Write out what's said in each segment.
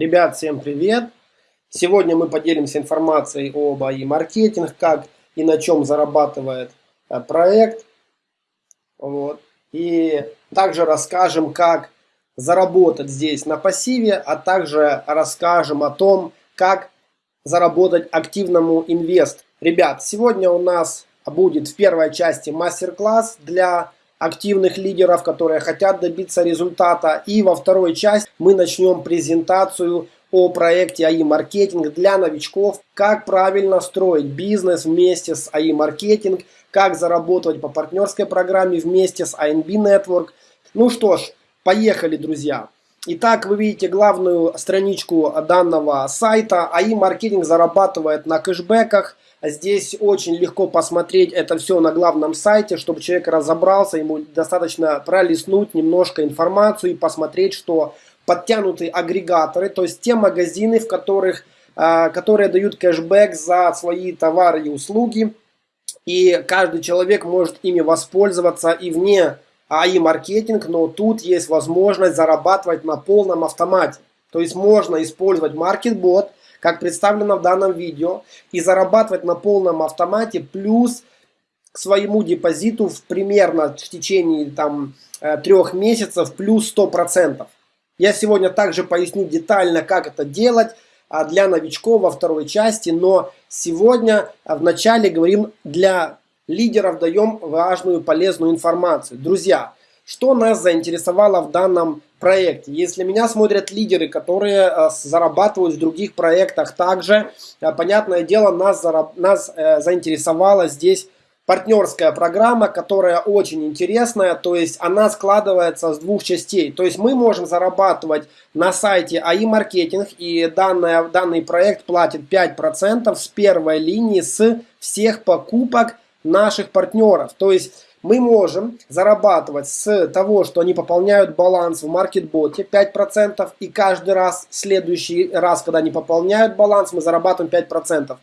Ребят, всем привет! Сегодня мы поделимся информацией об АИ маркетинг, как и на чем зарабатывает э, проект. Вот. И также расскажем, как заработать здесь на пассиве, а также расскажем о том, как заработать активному инвест. Ребят, сегодня у нас будет в первой части мастер-класс для активных лидеров, которые хотят добиться результата. И во второй части мы начнем презентацию о проекте АИ Маркетинг для новичков, как правильно строить бизнес вместе с АИ Маркетинг, как заработать по партнерской программе вместе с INB Network. Ну что ж, поехали, друзья. Итак, вы видите главную страничку данного сайта. АИ Маркетинг зарабатывает на кэшбэках. Здесь очень легко посмотреть это все на главном сайте, чтобы человек разобрался, ему достаточно пролистнуть немножко информацию и посмотреть, что подтянутые агрегаторы, то есть те магазины, в которых, а, которые дают кэшбэк за свои товары и услуги, и каждый человек может ими воспользоваться и вне АИ маркетинг, но тут есть возможность зарабатывать на полном автомате. То есть можно использовать маркетбот, как представлено в данном видео, и зарабатывать на полном автомате плюс к своему депозиту в примерно в течение там, э, трех месяцев плюс 100%. Я сегодня также поясню детально, как это делать а, для новичков во второй части, но сегодня а, в начале говорим для лидеров даем важную полезную информацию. Друзья, что нас заинтересовало в данном проекте? Если меня смотрят лидеры, которые э, зарабатывают в других проектах также, э, понятное дело, нас, нас э, заинтересовала здесь партнерская программа, которая очень интересная, то есть она складывается с двух частей. То есть мы можем зарабатывать на сайте АИ Маркетинг, и данная, данный проект платит 5% с первой линии с всех покупок наших партнеров. То есть мы можем зарабатывать с того, что они пополняют баланс в маркетботе 5%, и каждый раз, следующий раз, когда они пополняют баланс, мы зарабатываем 5%.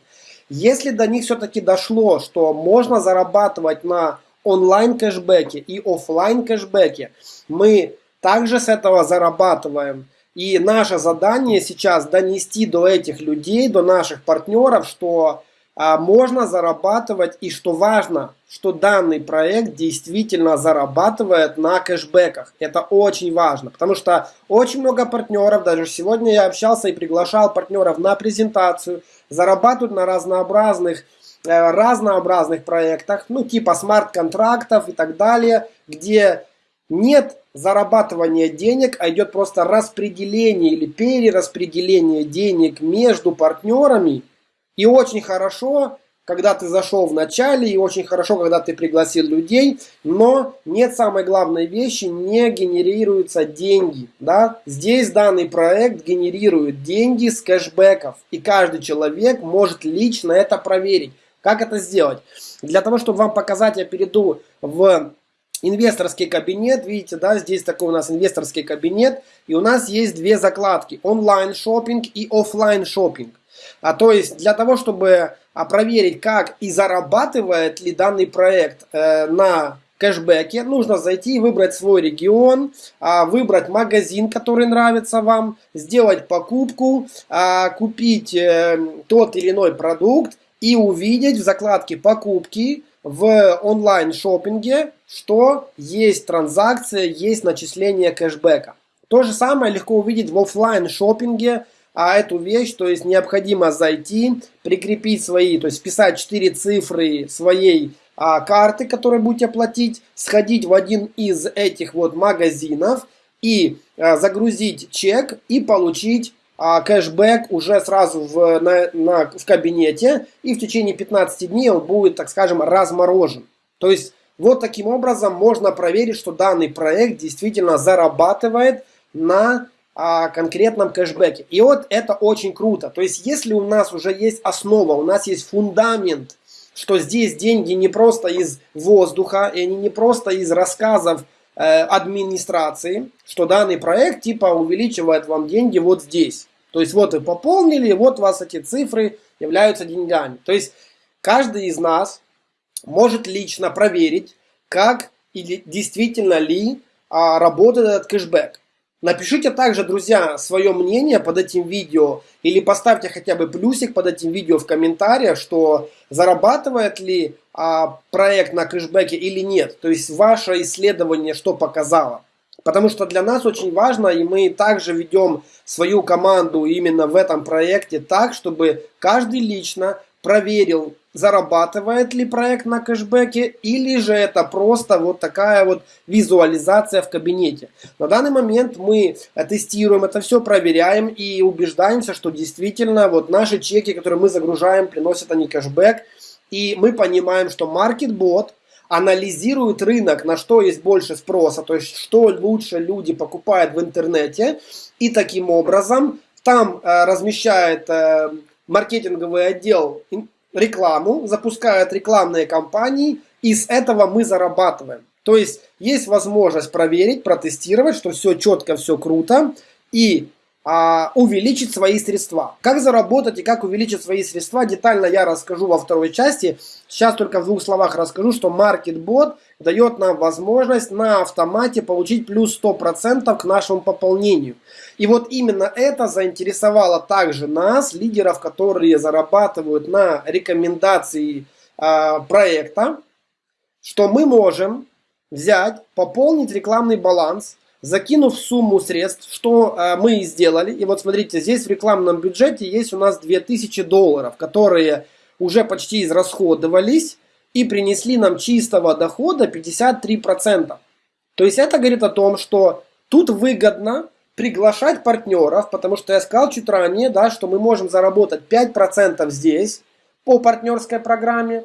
Если до них все-таки дошло, что можно зарабатывать на онлайн кэшбэке и офлайн кэшбэке, мы также с этого зарабатываем. И наше задание сейчас донести до этих людей, до наших партнеров, что а, можно зарабатывать и что важно, что данный проект действительно зарабатывает на кэшбэках. Это очень важно, потому что очень много партнеров, даже сегодня я общался и приглашал партнеров на презентацию, зарабатывают на разнообразных э, разнообразных проектах, ну типа смарт-контрактов и так далее, где нет зарабатывания денег, а идет просто распределение или перераспределение денег между партнерами, и очень хорошо, когда ты зашел в начале, и очень хорошо, когда ты пригласил людей, но нет самой главной вещи, не генерируются деньги. Да? Здесь данный проект генерирует деньги с кэшбэков, и каждый человек может лично это проверить. Как это сделать? Для того, чтобы вам показать, я перейду в инвесторский кабинет. Видите, да, здесь такой у нас инвесторский кабинет. И у нас есть две закладки. Онлайн шопинг и офлайн шопинг. А, то есть для того, чтобы а, проверить, как и зарабатывает ли данный проект э, на кэшбэке, нужно зайти и выбрать свой регион, а, выбрать магазин, который нравится вам, сделать покупку, а, купить э, тот или иной продукт и увидеть в закладке покупки в онлайн шопинге, что есть транзакция, есть начисление кэшбэка. То же самое легко увидеть в офлайн шопинге, а эту вещь, то есть необходимо зайти, прикрепить свои, то есть вписать 4 цифры своей а, карты, которые будете платить, сходить в один из этих вот магазинов и а, загрузить чек и получить а, кэшбэк уже сразу в, на, на, в кабинете и в течение 15 дней он будет, так скажем, разморожен. То есть вот таким образом можно проверить, что данный проект действительно зарабатывает на о конкретном кэшбэке. И вот это очень круто. То есть, если у нас уже есть основа, у нас есть фундамент, что здесь деньги не просто из воздуха, и они не просто из рассказов э, администрации, что данный проект типа увеличивает вам деньги вот здесь. То есть, вот вы пополнили, вот у вас эти цифры являются деньгами. То есть, каждый из нас может лично проверить, как или действительно ли а, работает этот кэшбэк. Напишите также, друзья, свое мнение под этим видео или поставьте хотя бы плюсик под этим видео в комментариях, что зарабатывает ли а, проект на кэшбэке или нет. То есть ваше исследование что показало. Потому что для нас очень важно, и мы также ведем свою команду именно в этом проекте так, чтобы каждый лично проверил, зарабатывает ли проект на кэшбэке, или же это просто вот такая вот визуализация в кабинете. На данный момент мы тестируем это все, проверяем и убеждаемся, что действительно вот наши чеки, которые мы загружаем, приносят они кэшбэк. И мы понимаем, что MarketBot анализирует рынок, на что есть больше спроса, то есть что лучше люди покупают в интернете, и таким образом там э, размещает э, маркетинговый отдел рекламу, запускает рекламные кампании, и с этого мы зарабатываем. То есть есть возможность проверить, протестировать, что все четко, все круто, и а, увеличить свои средства. Как заработать и как увеличить свои средства, детально я расскажу во второй части. Сейчас только в двух словах расскажу, что MarketBot дает нам возможность на автомате получить плюс 100% к нашему пополнению. И вот именно это заинтересовало также нас, лидеров, которые зарабатывают на рекомендации э, проекта, что мы можем взять, пополнить рекламный баланс – закинув сумму средств, что э, мы и сделали. И вот смотрите, здесь в рекламном бюджете есть у нас 2000 долларов, которые уже почти израсходовались и принесли нам чистого дохода 53%. То есть это говорит о том, что тут выгодно приглашать партнеров, потому что я сказал чуть ранее, да, что мы можем заработать 5% здесь по партнерской программе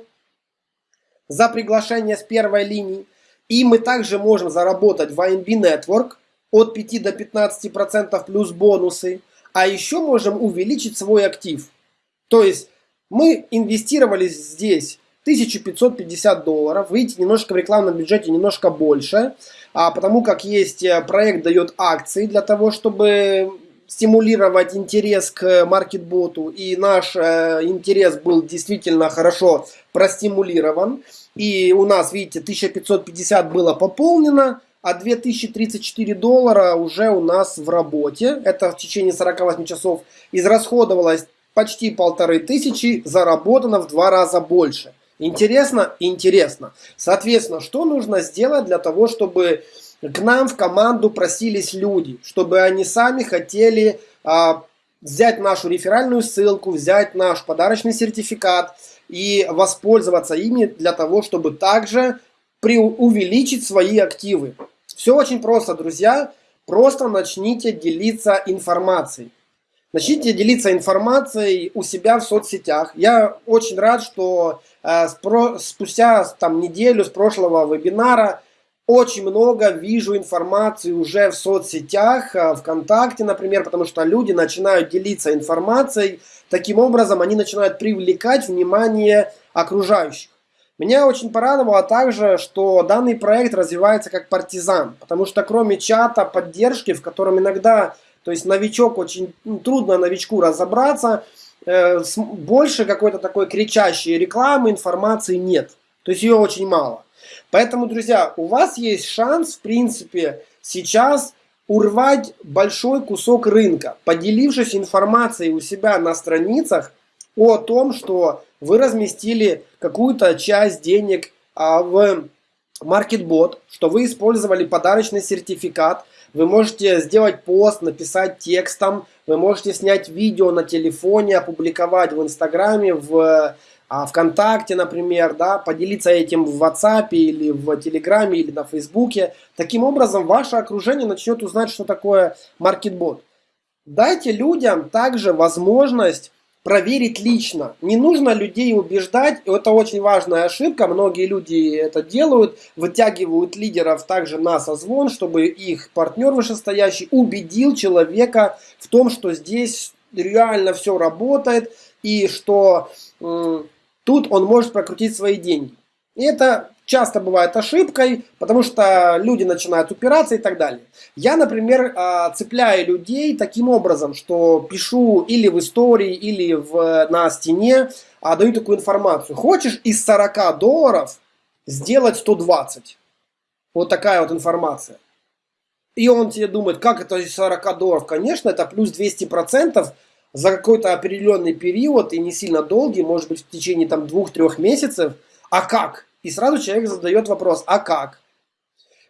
за приглашение с первой линии. И мы также можем заработать в INB Network от 5 до 15% плюс бонусы. А еще можем увеличить свой актив. То есть мы инвестировали здесь 1550 долларов. Видите, немножко в рекламном бюджете немножко больше. А потому как есть э, проект дает акции для того, чтобы стимулировать интерес к маркетботу. И наш э, интерес был действительно хорошо простимулирован. И у нас, видите, 1550 было пополнено, а 2034 доллара уже у нас в работе. Это в течение 48 часов израсходовалось почти полторы тысячи, заработано в два раза больше. Интересно? Интересно. Соответственно, что нужно сделать для того, чтобы к нам в команду просились люди, чтобы они сами хотели а, взять нашу реферальную ссылку, взять наш подарочный сертификат и воспользоваться ими для того, чтобы также увеличить свои активы. Все очень просто, друзья. Просто начните делиться информацией. Начните делиться информацией у себя в соцсетях. Я очень рад, что спустя там, неделю с прошлого вебинара очень много вижу информации уже в соцсетях, э, ВКонтакте, например, потому что люди начинают делиться информацией. Таким образом, они начинают привлекать внимание окружающих. Меня очень порадовало также, что данный проект развивается как партизан, потому что кроме чата поддержки, в котором иногда, то есть новичок, очень ну, трудно новичку разобраться, э, больше какой-то такой кричащей рекламы, информации нет. То есть ее очень мало. Поэтому, друзья, у вас есть шанс, в принципе, сейчас урвать большой кусок рынка, поделившись информацией у себя на страницах о том, что вы разместили какую-то часть денег а, в MarketBot, что вы использовали подарочный сертификат, вы можете сделать пост, написать текстом, вы можете снять видео на телефоне, опубликовать в Инстаграме, в а ВКонтакте, например, да, поделиться этим в WhatsApp или в Телеграме или на Фейсбуке. Таким образом, ваше окружение начнет узнать, что такое маркетбот. Дайте людям также возможность проверить лично. Не нужно людей убеждать, это очень важная ошибка, многие люди это делают, вытягивают лидеров также на созвон, чтобы их партнер вышестоящий убедил человека в том, что здесь реально все работает и что тут он может прокрутить свои деньги. И это часто бывает ошибкой, потому что люди начинают упираться и так далее. Я, например, а, цепляю людей таким образом, что пишу или в истории, или в, на стене, а, даю такую информацию. Хочешь из 40 долларов сделать 120? Вот такая вот информация. И он тебе думает, как это из 40 долларов? Конечно, это плюс 200% за какой-то определенный период и не сильно долгий, может быть в течение там двух-трех месяцев. А как? И сразу человек задает вопрос, а как?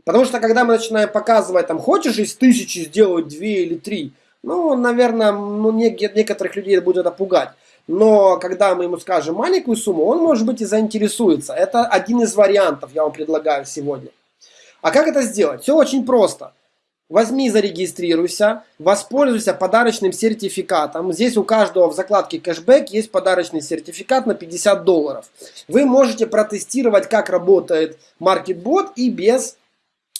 Потому что когда мы начинаем показывать, там, хочешь из тысячи сделать две или три, ну, наверное, ну, некоторых людей будет это. Но когда мы ему скажем маленькую сумму, он, может быть, и заинтересуется. Это один из вариантов, я вам предлагаю сегодня. А как это сделать? Все очень просто. Возьми, зарегистрируйся, воспользуйся подарочным сертификатом. Здесь у каждого в закладке кэшбэк есть подарочный сертификат на 50 долларов. Вы можете протестировать, как работает MarketBot и без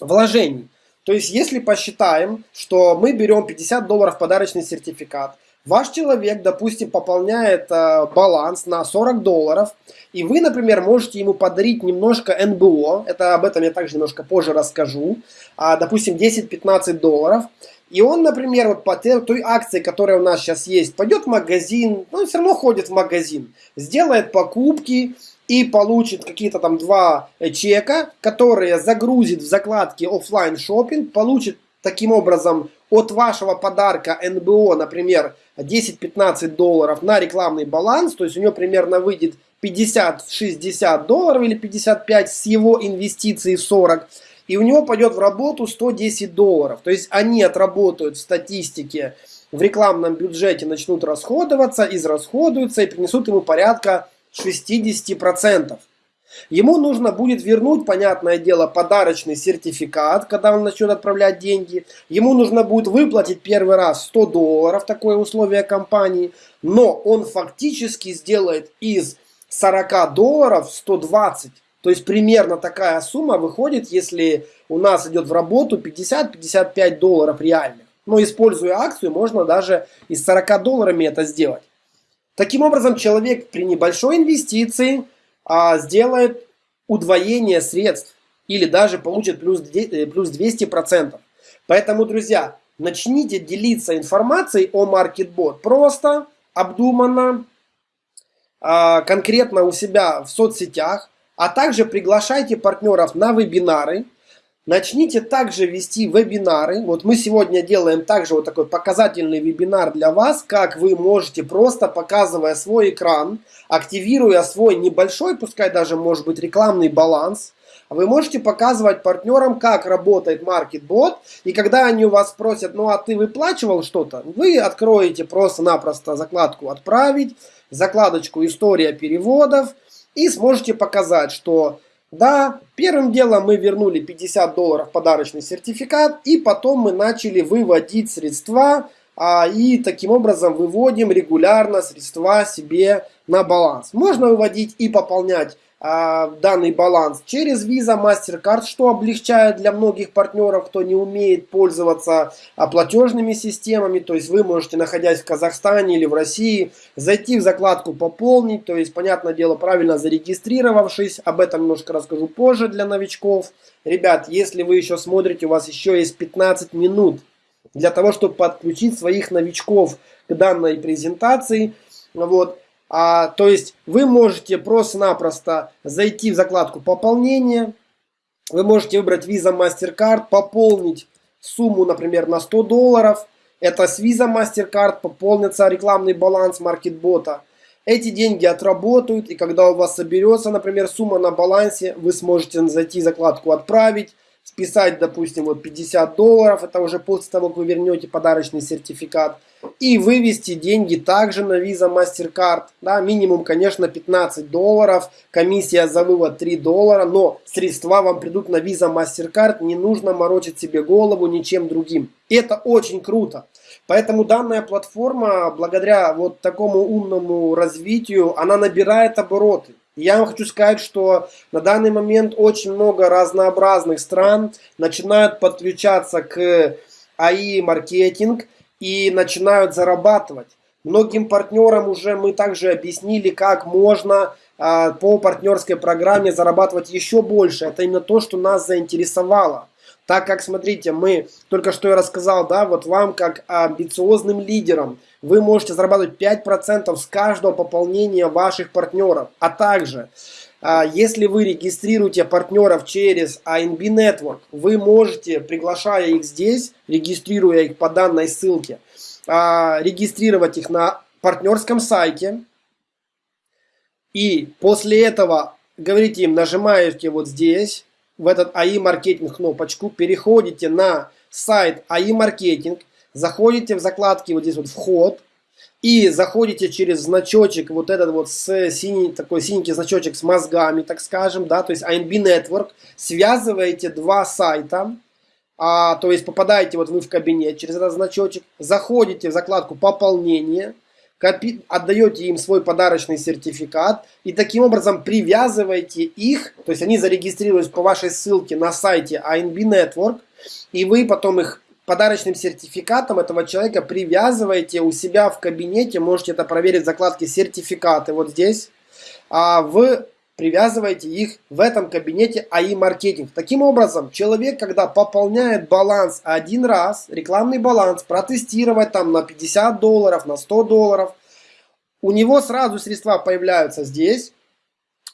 вложений. То есть, если посчитаем, что мы берем 50 долларов подарочный сертификат, Ваш человек, допустим, пополняет э, баланс на 40 долларов, и вы, например, можете ему подарить немножко НБО, это об этом я также немножко позже расскажу, а, допустим, 10-15 долларов, и он, например, вот по той акции, которая у нас сейчас есть, пойдет в магазин, ну, все равно ходит в магазин, сделает покупки и получит какие-то там два чека, которые загрузит в закладке офлайн шопинг, получит таким образом от вашего подарка НБО, например, 10-15 долларов на рекламный баланс, то есть у него примерно выйдет 50-60 долларов или 55 с его инвестиций 40, и у него пойдет в работу 110 долларов. То есть они отработают в статистике, в рекламном бюджете начнут расходоваться, израсходуются и принесут ему порядка 60%. Ему нужно будет вернуть, понятное дело, подарочный сертификат, когда он начнет отправлять деньги. Ему нужно будет выплатить первый раз 100 долларов, такое условие компании. Но он фактически сделает из 40 долларов 120. То есть примерно такая сумма выходит, если у нас идет в работу 50-55 долларов реальных. Но используя акцию, можно даже из 40 долларами это сделать. Таким образом, человек при небольшой инвестиции а, сделает удвоение средств или даже получит плюс, э, плюс 200%. Поэтому, друзья, начните делиться информацией о MarketBot просто, обдуманно, а, конкретно у себя в соцсетях, а также приглашайте партнеров на вебинары, Начните также вести вебинары. Вот мы сегодня делаем также вот такой показательный вебинар для вас, как вы можете просто показывая свой экран, активируя свой небольшой, пускай даже может быть рекламный баланс, вы можете показывать партнерам, как работает MarketBot, и когда они у вас спросят, ну а ты выплачивал что-то, вы откроете просто-напросто закладку «Отправить», закладочку «История переводов» и сможете показать, что да, первым делом мы вернули 50 долларов подарочный сертификат, и потом мы начали выводить средства, а, и таким образом выводим регулярно средства себе на баланс. Можно выводить и пополнять данный баланс через Visa, MasterCard, что облегчает для многих партнеров, кто не умеет пользоваться а, платежными системами. То есть вы можете, находясь в Казахстане или в России, зайти в закладку «Пополнить», то есть, понятное дело, правильно зарегистрировавшись. Об этом немножко расскажу позже для новичков. Ребят, если вы еще смотрите, у вас еще есть 15 минут для того, чтобы подключить своих новичков к данной презентации. Вот. А, то есть вы можете просто-напросто зайти в закладку пополнения. Вы можете выбрать Visa MasterCard, пополнить сумму, например, на 100 долларов. Это с Visa MasterCard пополнится рекламный баланс маркетбота. Эти деньги отработают, и когда у вас соберется, например, сумма на балансе, вы сможете зайти в закладку «Отправить», списать, допустим, вот 50 долларов, это уже после того, как вы вернете подарочный сертификат, и вывести деньги также на Visa MasterCard, да, минимум, конечно, 15 долларов, комиссия за вывод 3 доллара, но средства вам придут на Visa MasterCard, не нужно морочить себе голову ничем другим. Это очень круто. Поэтому данная платформа, благодаря вот такому умному развитию, она набирает обороты. Я вам хочу сказать, что на данный момент очень много разнообразных стран начинают подключаться к АИ-маркетинг и начинают зарабатывать. Многим партнерам уже мы также объяснили, как можно а, по партнерской программе зарабатывать еще больше. Это именно то, что нас заинтересовало. Так как, смотрите, мы, только что я рассказал, да, вот вам как амбициозным лидерам, вы можете зарабатывать 5% с каждого пополнения ваших партнеров. А также а, если вы регистрируете партнеров через ANB Network, вы можете, приглашая их здесь, регистрируя их по данной ссылке, а, регистрировать их на партнерском сайте. И после этого говорите им, нажимаете вот здесь, в этот AI маркетинг кнопочку, переходите на сайт AI маркетинг, заходите в закладки вот здесь вот вход, и заходите через значочек, вот этот вот с синий, такой синенький значочек с мозгами, так скажем, да, то есть ANB Network, связываете два сайта, а, то есть попадаете вот вы в кабинет через этот значочек, заходите в закладку пополнение, копи, отдаете им свой подарочный сертификат и таким образом привязываете их, то есть они зарегистрируются по вашей ссылке на сайте ANB Network, и вы потом их подарочным сертификатом этого человека привязываете у себя в кабинете, можете это проверить в закладке сертификаты вот здесь, а вы привязываете их в этом кабинете АИ маркетинг. Таким образом, человек, когда пополняет баланс один раз, рекламный баланс, протестировать там на 50 долларов, на 100 долларов, у него сразу средства появляются здесь,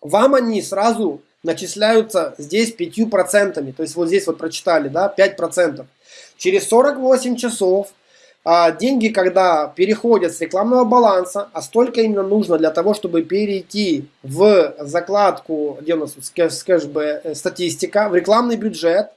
вам они сразу начисляются здесь 5%, то есть вот здесь вот прочитали, да, 5%. Через 48 часов а, деньги, когда переходят с рекламного баланса, а столько именно нужно для того, чтобы перейти в закладку, где у нас кэшбэ, э, статистика, в рекламный бюджет,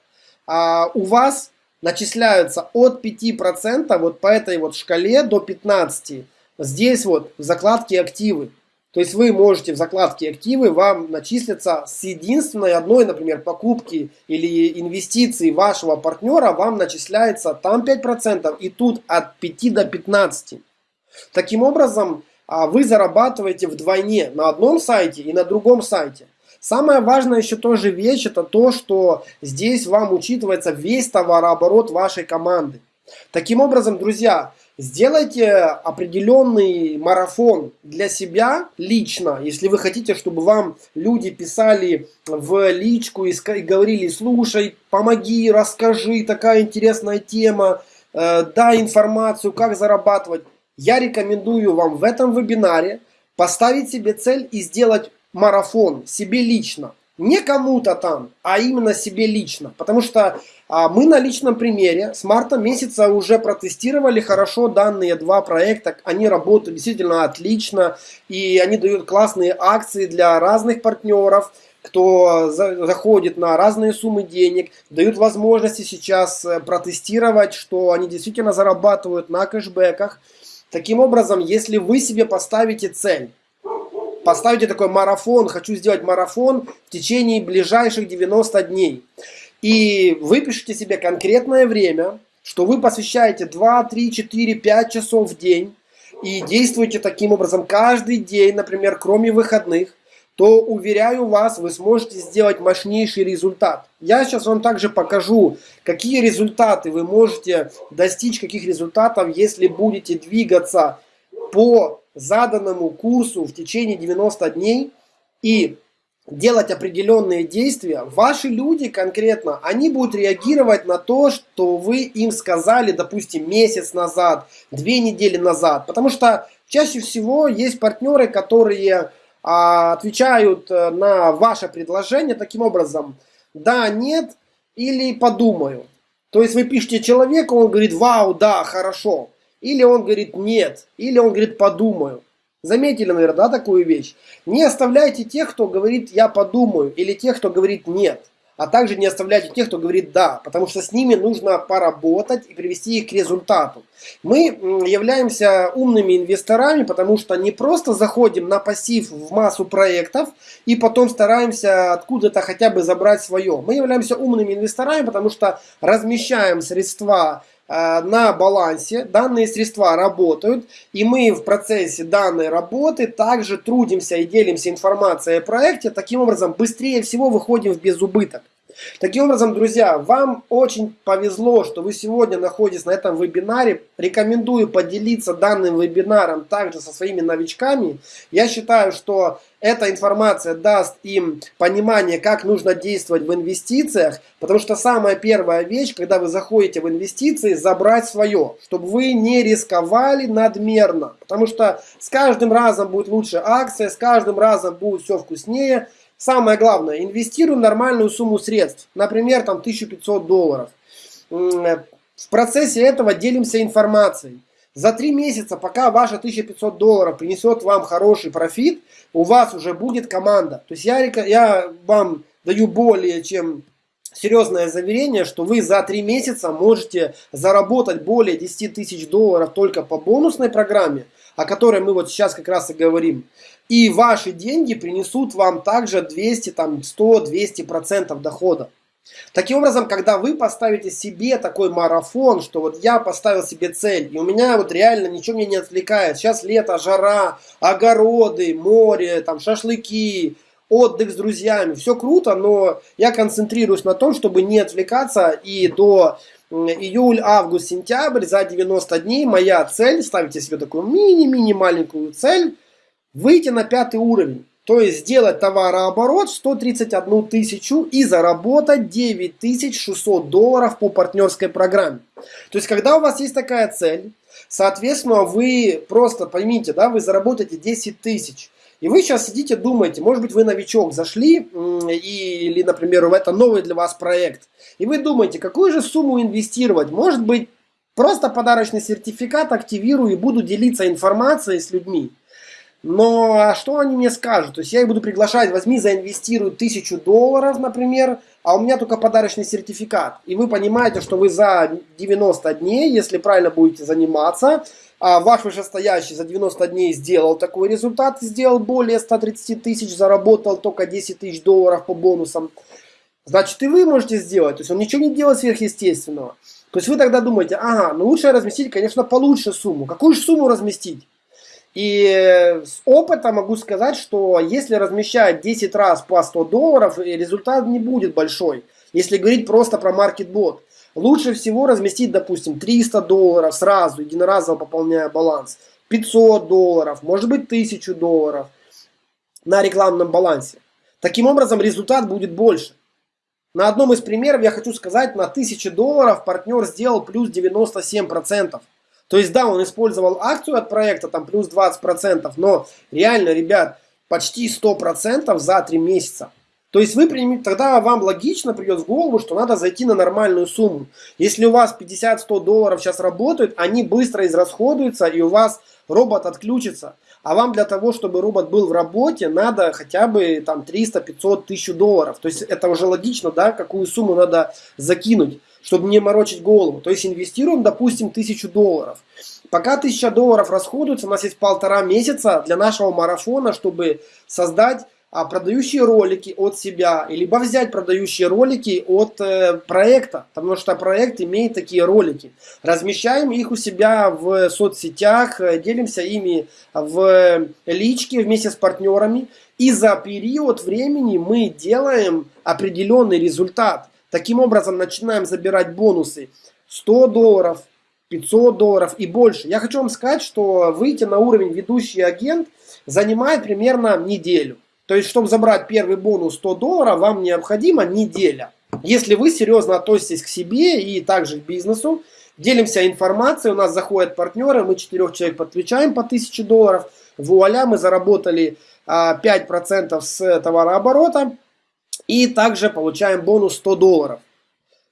а, у вас начисляются от 5% вот по этой вот шкале до 15%. Здесь вот в закладке активы. То есть вы можете в закладке активы, вам начислиться с единственной одной, например, покупки или инвестиции вашего партнера, вам начисляется там 5% и тут от 5 до 15. Таким образом, а, вы зарабатываете вдвойне на одном сайте и на другом сайте. Самое важное еще тоже вещь, это то, что здесь вам учитывается весь товарооборот вашей команды. Таким образом, друзья, Сделайте определенный марафон для себя лично, если вы хотите, чтобы вам люди писали в личку и говорили, слушай, помоги, расскажи, такая интересная тема, э, дай информацию, как зарабатывать. Я рекомендую вам в этом вебинаре поставить себе цель и сделать марафон себе лично не кому-то там, а именно себе лично. Потому что мы на личном примере с марта месяца уже протестировали хорошо данные два проекта. Они работают действительно отлично. И они дают классные акции для разных партнеров кто заходит на разные суммы денег, дают возможности сейчас э, протестировать, что они действительно зарабатывают на кэшбэках. Таким образом, если вы себе поставите цель, поставите такой марафон, хочу сделать марафон в течение ближайших 90 дней. И выпишите себе конкретное время, что вы посвящаете 2, 3, 4, 5 часов в день и действуете таким образом каждый день, например, кроме выходных, то, уверяю вас, вы сможете сделать мощнейший результат. Я сейчас вам также покажу, какие результаты вы можете достичь, каких результатов, если будете двигаться по заданному курсу в течение 90 дней и делать определенные действия, ваши люди конкретно, они будут реагировать на то, что вы им сказали, допустим, месяц назад, две недели назад. Потому что чаще всего есть партнеры, которые а, отвечают э, на ваше предложение таким образом, да, нет или подумаю. То есть вы пишете человеку, он говорит, вау, да, хорошо. Или он говорит нет, или он говорит подумаю. Заметили, наверное, да, такую вещь? Не оставляйте тех, кто говорит «я подумаю» или тех, кто говорит «нет». А также не оставляйте тех, кто говорит «да», потому что с ними нужно поработать и привести их к результату. Мы являемся умными инвесторами, потому что не просто заходим на пассив в массу проектов и потом стараемся откуда-то хотя бы забрать свое. Мы являемся умными инвесторами, потому что размещаем средства на балансе, данные средства работают, и мы в процессе данной работы также трудимся и делимся информацией о проекте, таким образом быстрее всего выходим в безубыток. Таким образом, друзья, вам очень повезло, что вы сегодня находитесь на этом вебинаре. Рекомендую поделиться данным вебинаром также со своими новичками. Я считаю, что эта информация даст им понимание, как нужно действовать в инвестициях, потому что самая первая вещь, когда вы заходите в инвестиции, забрать свое, чтобы вы не рисковали надмерно, потому что с каждым разом будет лучше акция, с каждым разом будет все вкуснее, самое главное, инвестируем нормальную сумму средств, например, там 1500 долларов. В процессе этого делимся информацией. За три месяца, пока ваша 1500 долларов принесет вам хороший профит, у вас уже будет команда. То есть я, я вам даю более чем серьезное заверение, что вы за три месяца можете заработать более 10 тысяч долларов только по бонусной программе, о которой мы вот сейчас как раз и говорим. И ваши деньги принесут вам также 200, там, 100, 200 процентов дохода. Таким образом, когда вы поставите себе такой марафон, что вот я поставил себе цель, и у меня вот реально ничего меня не отвлекает. Сейчас лето, жара, огороды, море, там шашлыки, отдых с друзьями. Все круто, но я концентрируюсь на том, чтобы не отвлекаться и до июль, август, сентябрь за 90 дней моя цель, ставите себе такую мини-мини маленькую цель, выйти на пятый уровень. То есть сделать товарооборот 131 тысячу и заработать 9600 долларов по партнерской программе. То есть когда у вас есть такая цель, соответственно вы просто поймите, да, вы заработаете 10 тысяч. И вы сейчас сидите, думаете, может быть, вы новичок зашли, или, например, это новый для вас проект, и вы думаете, какую же сумму инвестировать? Может быть, просто подарочный сертификат активирую и буду делиться информацией с людьми. Но а что они мне скажут? То есть я их буду приглашать, возьми, заинвестируй тысячу долларов, например, а у меня только подарочный сертификат. И вы понимаете, что вы за 90 дней, если правильно будете заниматься, а ваш вышестоящий за 90 дней сделал такой результат, сделал более 130 тысяч, заработал только 10 тысяч долларов по бонусам, значит и вы можете сделать. То есть он ничего не делает сверхъестественного. То есть вы тогда думаете, ага, ну лучше разместить, конечно, получше сумму. Какую же сумму разместить? И с опыта могу сказать, что если размещать 10 раз по 100 долларов, результат не будет большой. Если говорить просто про маркетбот. Лучше всего разместить, допустим, 300 долларов сразу, единоразово пополняя баланс. 500 долларов, может быть 1000 долларов на рекламном балансе. Таким образом результат будет больше. На одном из примеров я хочу сказать, на 1000 долларов партнер сделал плюс 97%. То есть да, он использовал акцию от проекта, там плюс 20%, но реально, ребят, почти 100% за 3 месяца. То есть вы примите, тогда вам логично придет в голову, что надо зайти на нормальную сумму. Если у вас 50-100 долларов сейчас работают, они быстро израсходуются и у вас робот отключится. А вам для того, чтобы робот был в работе, надо хотя бы там 300, 500, 1000 долларов. То есть это уже логично, да, какую сумму надо закинуть, чтобы не морочить голову. То есть инвестируем, допустим, 1000 долларов. Пока 1000 долларов расходуется, у нас есть полтора месяца для нашего марафона, чтобы создать а, продающие ролики от себя, либо взять продающие ролики от э, проекта, потому что проект имеет такие ролики. Размещаем их у себя в соцсетях, э, делимся ими в личке вместе с партнерами. И за период времени мы делаем определенный результат. Таким образом начинаем забирать бонусы 100 долларов, 500 долларов и больше. Я хочу вам сказать, что выйти на уровень ведущий агент занимает примерно неделю. То есть, чтобы забрать первый бонус 100 долларов, вам необходима неделя. Если вы серьезно относитесь к себе и также к бизнесу, делимся информацией, у нас заходят партнеры, мы четырех человек подключаем по 1000 долларов, вуаля, мы заработали 5% а, с товарооборота и также получаем бонус 100 долларов.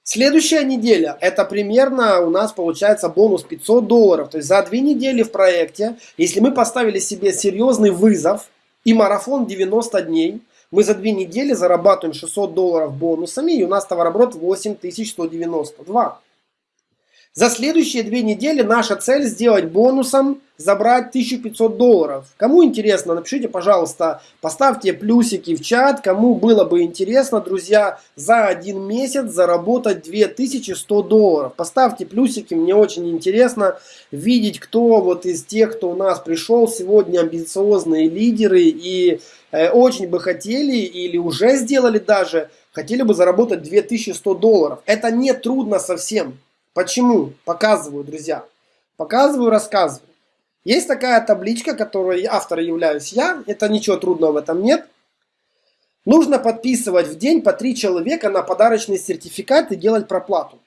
Следующая неделя, это примерно у нас получается бонус 500 долларов. То есть за две недели в проекте, если мы поставили себе серьезный вызов, и марафон 90 дней. Мы за две недели зарабатываем 600 долларов бонусами, и у нас товарооборот 8192. За следующие две недели наша цель сделать бонусом забрать 1500 долларов. Кому интересно, напишите, пожалуйста, поставьте плюсики в чат. Кому было бы интересно, друзья, за один месяц заработать 2100 долларов. Поставьте плюсики, мне очень интересно видеть, кто вот из тех, кто у нас пришел сегодня, амбициозные лидеры и э, очень бы хотели или уже сделали даже, хотели бы заработать 2100 долларов. Это не трудно совсем. Почему? Показываю, друзья. Показываю, рассказываю. Есть такая табличка, которой автор являюсь я. Это ничего трудного в этом нет. Нужно подписывать в день по три человека на подарочный сертификат и делать проплату.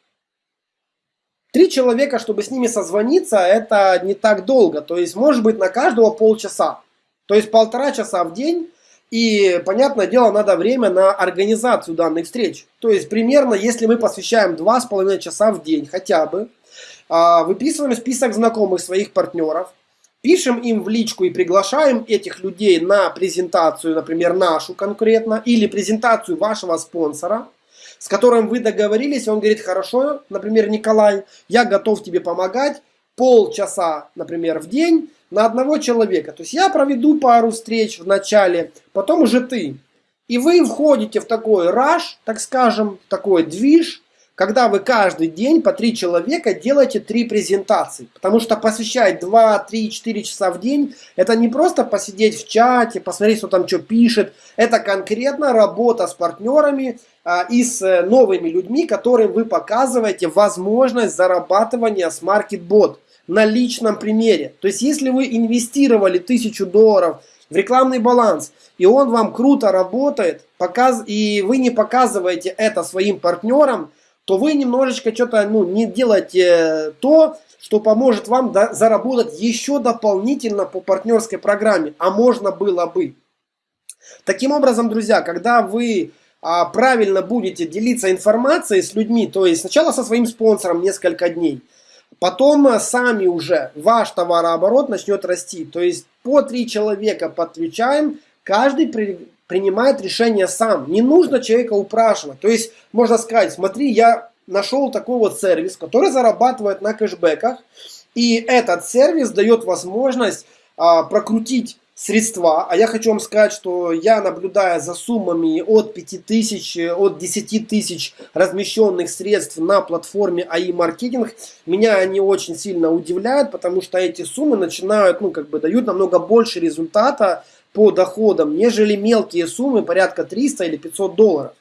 Три человека, чтобы с ними созвониться, это не так долго. То есть, может быть, на каждого полчаса. То есть, полтора часа в день И, понятное дело, надо время на организацию данных встреч. То есть, примерно, если мы посвящаем 2,5 часа в день хотя бы, а, выписываем список знакомых своих партнеров, пишем им в личку и приглашаем этих людей на презентацию, например, нашу конкретно, или презентацию вашего спонсора, с которым вы договорились, он говорит, хорошо, например, Николай, я готов тебе помогать, полчаса, например, в день, на одного человека. То есть я проведу пару встреч в начале, потом уже ты. И вы входите в такой раш, так скажем, такой движ, когда вы каждый день по три человека делаете три презентации. Потому что посвящать 2, 3, 4 часа в день, это не просто посидеть в чате, посмотреть, что там что пишет. Это конкретно работа с партнерами а, и с э, новыми людьми, которым вы показываете возможность зарабатывания с MarketBot на личном примере. То есть, если вы инвестировали тысячу долларов в рекламный баланс, и он вам круто работает, показ... и вы не показываете это своим партнерам, то вы немножечко что-то ну, не делаете то, что поможет вам заработать еще дополнительно по партнерской программе, а можно было бы. Таким образом, друзья, когда вы а, правильно будете делиться информацией с людьми, то есть сначала со своим спонсором несколько дней, Потом э, сами уже ваш товарооборот начнет расти. То есть по три человека подключаем, каждый при, принимает решение сам. Не нужно человека упрашивать. То есть можно сказать, смотри, я нашел такой вот сервис, который зарабатывает на кэшбэках. И этот сервис дает возможность а, прокрутить средства. А я хочу вам сказать, что я наблюдая за суммами от 5000, от 10 тысяч размещенных средств на платформе АИ маркетинг, меня они очень сильно удивляют, потому что эти суммы начинают, ну, как бы дают намного больше результата по доходам, нежели мелкие суммы порядка 300 или 500 долларов.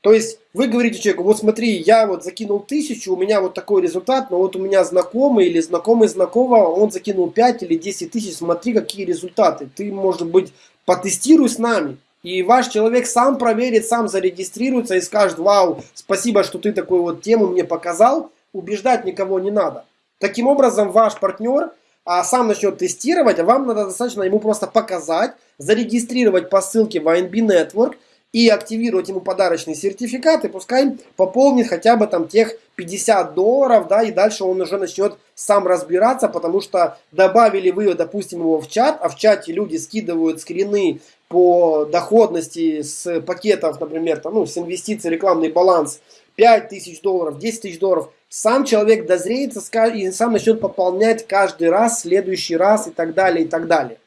То есть вы говорите человеку, вот смотри, я вот закинул тысячу, у меня вот такой результат, но вот у меня знакомый или знакомый знакомого, он закинул 5 или 10 тысяч, смотри, какие результаты. Ты, может быть, потестируй с нами. И ваш человек сам проверит, сам зарегистрируется и скажет, вау, спасибо, что ты такую вот тему мне показал. Убеждать никого не надо. Таким образом, ваш партнер а, сам начнет тестировать, а вам надо достаточно ему просто показать, зарегистрировать по ссылке в INB Network, и активировать ему подарочный сертификат, и пускай пополнит хотя бы там тех 50 долларов, да, и дальше он уже начнет сам разбираться, потому что добавили вы, допустим, его в чат, а в чате люди скидывают скрины по доходности с пакетов, например, там, ну, с инвестиций, рекламный баланс 5 тысяч долларов, 10 тысяч долларов, сам человек дозреет и сам начнет пополнять каждый раз, следующий раз и так далее, и так далее.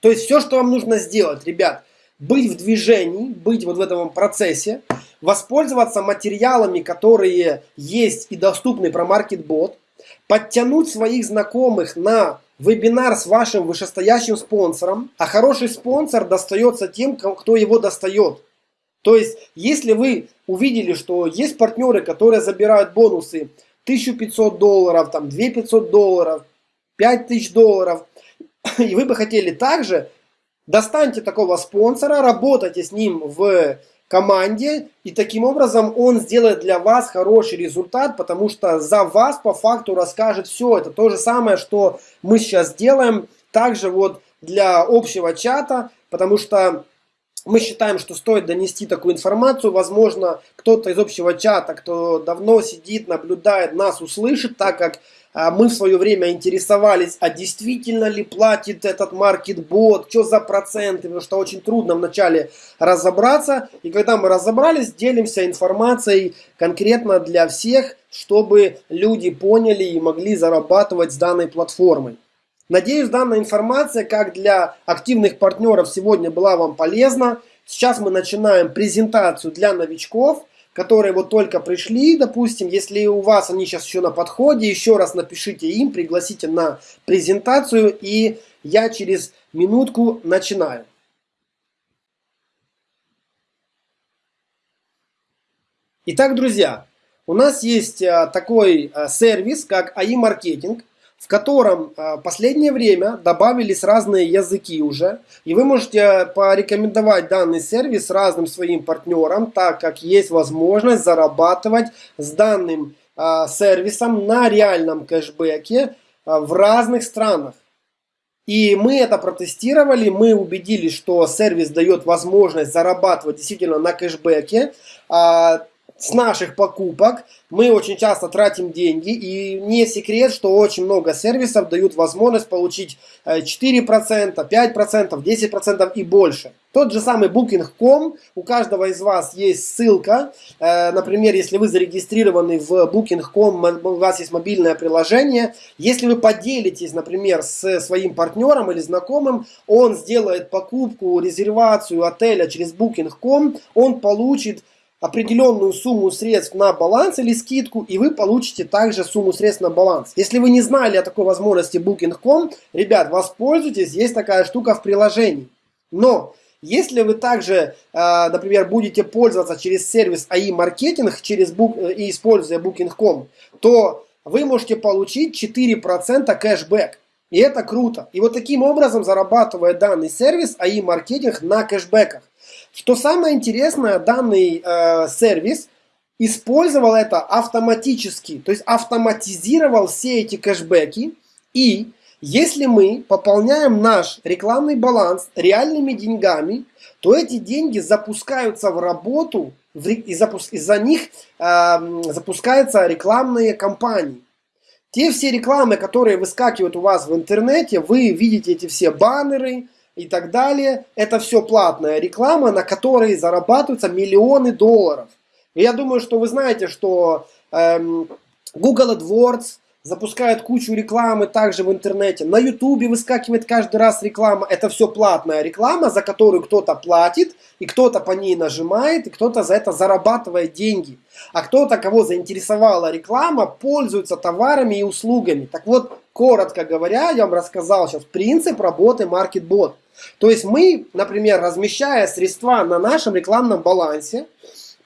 То есть все, что вам нужно сделать, ребят, быть в движении, быть вот в этом процессе, воспользоваться материалами, которые есть и доступны про MarketBot, подтянуть своих знакомых на вебинар с вашим вышестоящим спонсором, а хороший спонсор достается тем, кто его достает. То есть, если вы увидели, что есть партнеры, которые забирают бонусы 1500 долларов, там 2500 долларов, 5000 долларов, и вы бы хотели также Достаньте такого спонсора, работайте с ним в команде, и таким образом он сделает для вас хороший результат, потому что за вас по факту расскажет все. Это то же самое, что мы сейчас делаем, также вот для общего чата, потому что мы считаем, что стоит донести такую информацию. Возможно, кто-то из общего чата, кто давно сидит, наблюдает, нас услышит, так как а мы в свое время интересовались, а действительно ли платит этот маркетбот, что за проценты, потому что очень трудно вначале разобраться. И когда мы разобрались, делимся информацией конкретно для всех, чтобы люди поняли и могли зарабатывать с данной платформой. Надеюсь, данная информация, как для активных партнеров, сегодня была вам полезна. Сейчас мы начинаем презентацию для новичков – которые вот только пришли, допустим, если у вас они сейчас еще на подходе, еще раз напишите им, пригласите на презентацию, и я через минутку начинаю. Итак, друзья, у нас есть а, такой а, сервис, как AI Marketing в котором а, последнее время добавились разные языки уже. И вы можете порекомендовать данный сервис разным своим партнерам, так как есть возможность зарабатывать с данным а, сервисом на реальном кэшбэке а, в разных странах. И мы это протестировали, мы убедились, что сервис дает возможность зарабатывать действительно на кэшбэке. С наших покупок. Мы очень часто тратим деньги, и не секрет, что очень много сервисов дают возможность получить 4%, 5%, 10% и больше. Тот же самый Booking.com, у каждого из вас есть ссылка, э, например, если вы зарегистрированы в Booking.com, у вас есть мобильное приложение, если вы поделитесь, например, с своим партнером или знакомым, он сделает покупку, резервацию отеля через Booking.com, он получит определенную сумму средств на баланс или скидку, и вы получите также сумму средств на баланс. Если вы не знали о такой возможности Booking.com, ребят, воспользуйтесь, есть такая штука в приложении. Но если вы также, э, например, будете пользоваться через сервис AI маркетинг через э, и используя Booking.com, то вы можете получить 4% кэшбэк. И это круто. И вот таким образом зарабатывает данный сервис AI маркетинг на кэшбэках. Что самое интересное, данный э, сервис использовал это автоматически, то есть автоматизировал все эти кэшбэки. И если мы пополняем наш рекламный баланс реальными деньгами, то эти деньги запускаются в работу, и из-за них э, запускаются рекламные кампании. Те все рекламы, которые выскакивают у вас в интернете, вы видите эти все баннеры, и так далее. Это все платная реклама, на которой зарабатываются миллионы долларов. И я думаю, что вы знаете, что эм, Google AdWords запускает кучу рекламы также в интернете. На YouTube выскакивает каждый раз реклама. Это все платная реклама, за которую кто-то платит, и кто-то по ней нажимает, и кто-то за это зарабатывает деньги. А кто-то, кого заинтересовала реклама, пользуется товарами и услугами. Так вот, коротко говоря, я вам рассказал сейчас принцип работы MarketBot. То есть мы, например, размещая средства на нашем рекламном балансе,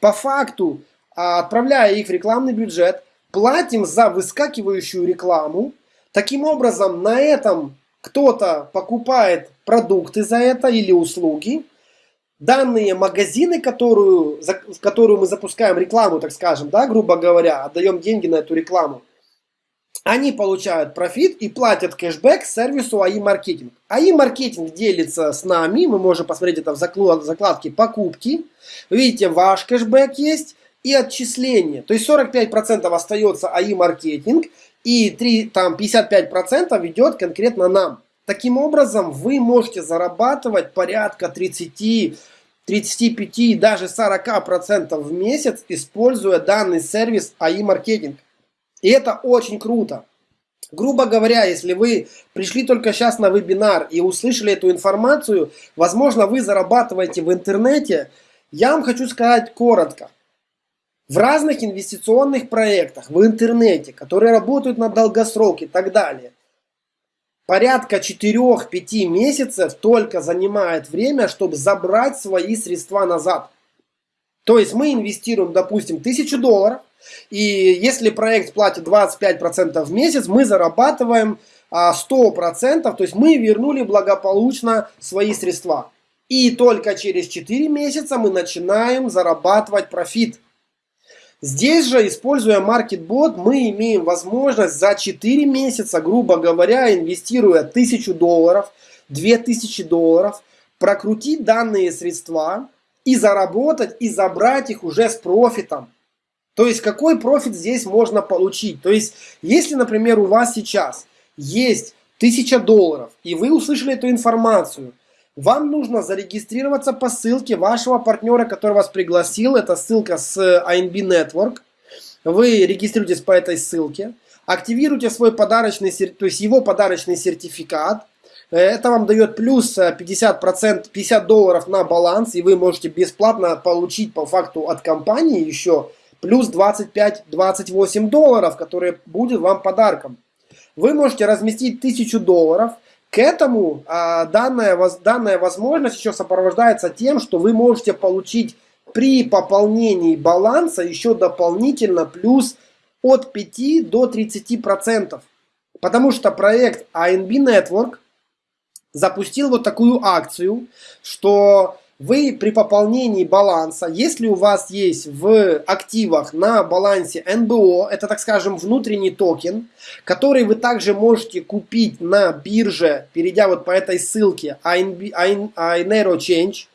по факту а, отправляя их в рекламный бюджет, платим за выскакивающую рекламу. Таким образом, на этом кто-то покупает продукты за это или услуги. Данные магазины, которую, в которую мы запускаем рекламу, так скажем, да, грубо говоря, отдаем деньги на эту рекламу, они получают профит и платят кэшбэк сервису AI маркетинг. AI маркетинг делится с нами, мы можем посмотреть это в закладке покупки. Видите, ваш кэшбэк есть и отчисления. То есть 45% остается AI маркетинг и 3, там 55% идет конкретно нам. Таким образом, вы можете зарабатывать порядка 30 35, даже 40% в месяц, используя данный сервис AI маркетинг. И это очень круто. Грубо говоря, если вы пришли только сейчас на вебинар и услышали эту информацию, возможно, вы зарабатываете в интернете. Я вам хочу сказать коротко. В разных инвестиционных проектах в интернете, которые работают на долгосрок и так далее, порядка 4-5 месяцев только занимает время, чтобы забрать свои средства назад. То есть мы инвестируем, допустим, 1000 долларов, и если проект платит 25% в месяц, мы зарабатываем 100%, то есть мы вернули благополучно свои средства. И только через 4 месяца мы начинаем зарабатывать профит. Здесь же, используя MarketBot, мы имеем возможность за 4 месяца, грубо говоря, инвестируя 1000 долларов, 2000 долларов, прокрутить данные средства и заработать, и забрать их уже с профитом. То есть, какой профит здесь можно получить? То есть, если, например, у вас сейчас есть 1000 долларов, и вы услышали эту информацию, вам нужно зарегистрироваться по ссылке вашего партнера, который вас пригласил. Это ссылка с INB Network. Вы регистрируетесь по этой ссылке, активируйте свой подарочный, то есть его подарочный сертификат. Это вам дает плюс 50%, 50 долларов на баланс, и вы можете бесплатно получить по факту от компании еще плюс 25-28 долларов, которые будет вам подарком. Вы можете разместить 1000 долларов. К этому а, данная, данная возможность еще сопровождается тем, что вы можете получить при пополнении баланса еще дополнительно плюс от 5 до 30 процентов. Потому что проект ANB Network запустил вот такую акцию, что вы при пополнении баланса, если у вас есть в активах на балансе НБО, это, так скажем, внутренний токен, который вы также можете купить на бирже, перейдя вот по этой ссылке Ainero Change,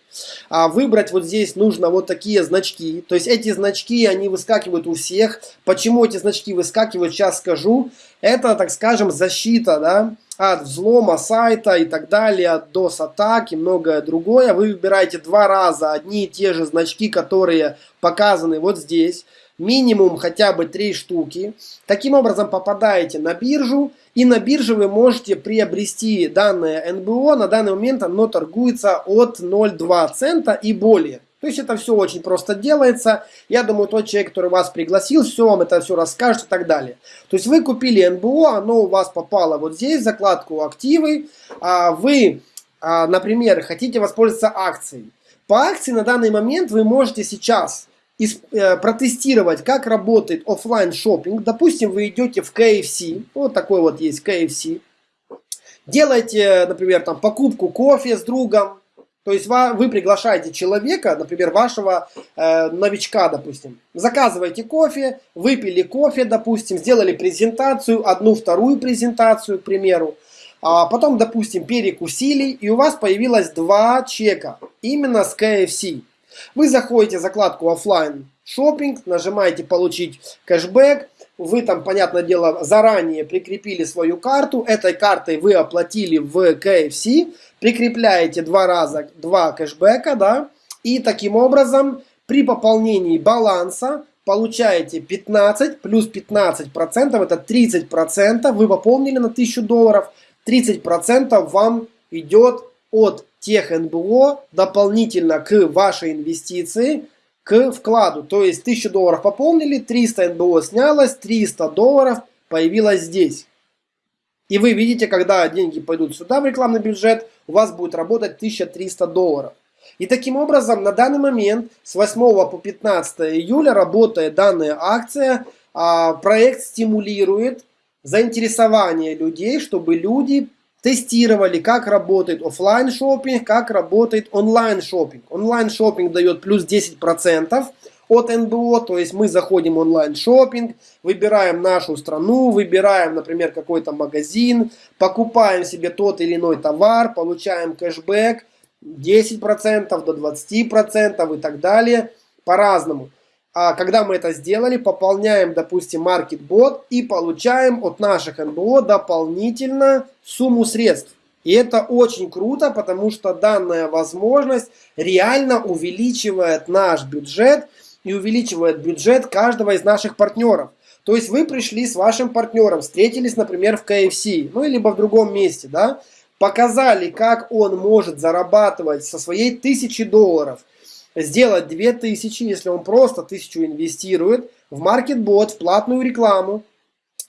а выбрать вот здесь нужно вот такие значки. То есть эти значки, они выскакивают у всех. Почему эти значки выскакивают, сейчас скажу. Это, так скажем, защита, да, от взлома сайта и так далее, от DOS-атак и многое другое. Вы выбираете два раза одни и те же значки, которые показаны вот здесь. Минимум хотя бы три штуки. Таким образом попадаете на биржу. И на бирже вы можете приобрести данное НБО. На данный момент оно торгуется от 0,2 цента и более. То есть это все очень просто делается. Я думаю, тот человек, который вас пригласил, все вам это все расскажет и так далее. То есть вы купили НБО, оно у вас попало вот здесь, в закладку активы. А вы, а, например, хотите воспользоваться акцией. По акции на данный момент вы можете сейчас протестировать, как работает офлайн шопинг. Допустим, вы идете в KFC, вот такой вот есть KFC. Делаете, например, там покупку кофе с другом, то есть вы приглашаете человека, например, вашего э, новичка, допустим. Заказываете кофе, выпили кофе, допустим, сделали презентацию, одну, вторую презентацию, к примеру. А потом, допустим, перекусили, и у вас появилось два чека, именно с KFC. Вы заходите в закладку офлайн шопинг, нажимаете получить кэшбэк, вы там, понятное дело, заранее прикрепили свою карту, этой картой вы оплатили в KFC, прикрепляете два раза два кэшбэка, да, и таким образом при пополнении баланса получаете 15 плюс 15 процентов, это 30 процентов, вы пополнили на 1000 долларов, 30 процентов вам идет от тех НБО дополнительно к вашей инвестиции, к вкладу. То есть 1000 долларов пополнили, 300 НБО снялось, 300 долларов появилось здесь. И вы видите, когда деньги пойдут сюда в рекламный бюджет, у вас будет работать 1300 долларов. И таким образом, на данный момент, с 8 по 15 июля работает данная акция. А, проект стимулирует заинтересование людей, чтобы люди тестировали, как работает офлайн шопинг, как работает онлайн шопинг. Онлайн шопинг дает плюс 10% от НБО, то есть мы заходим в онлайн шопинг, выбираем нашу страну, выбираем, например, какой-то магазин, покупаем себе тот или иной товар, получаем кэшбэк 10% до 20% и так далее, по-разному. А когда мы это сделали, пополняем, допустим, MarketBot и получаем от наших НБО дополнительно сумму средств. И это очень круто, потому что данная возможность реально увеличивает наш бюджет и увеличивает бюджет каждого из наших партнеров. То есть вы пришли с вашим партнером, встретились, например, в KFC, ну, либо в другом месте, да, показали, как он может зарабатывать со своей тысячи долларов – сделать 2000, если он просто 1000 инвестирует в маркетбот, в платную рекламу,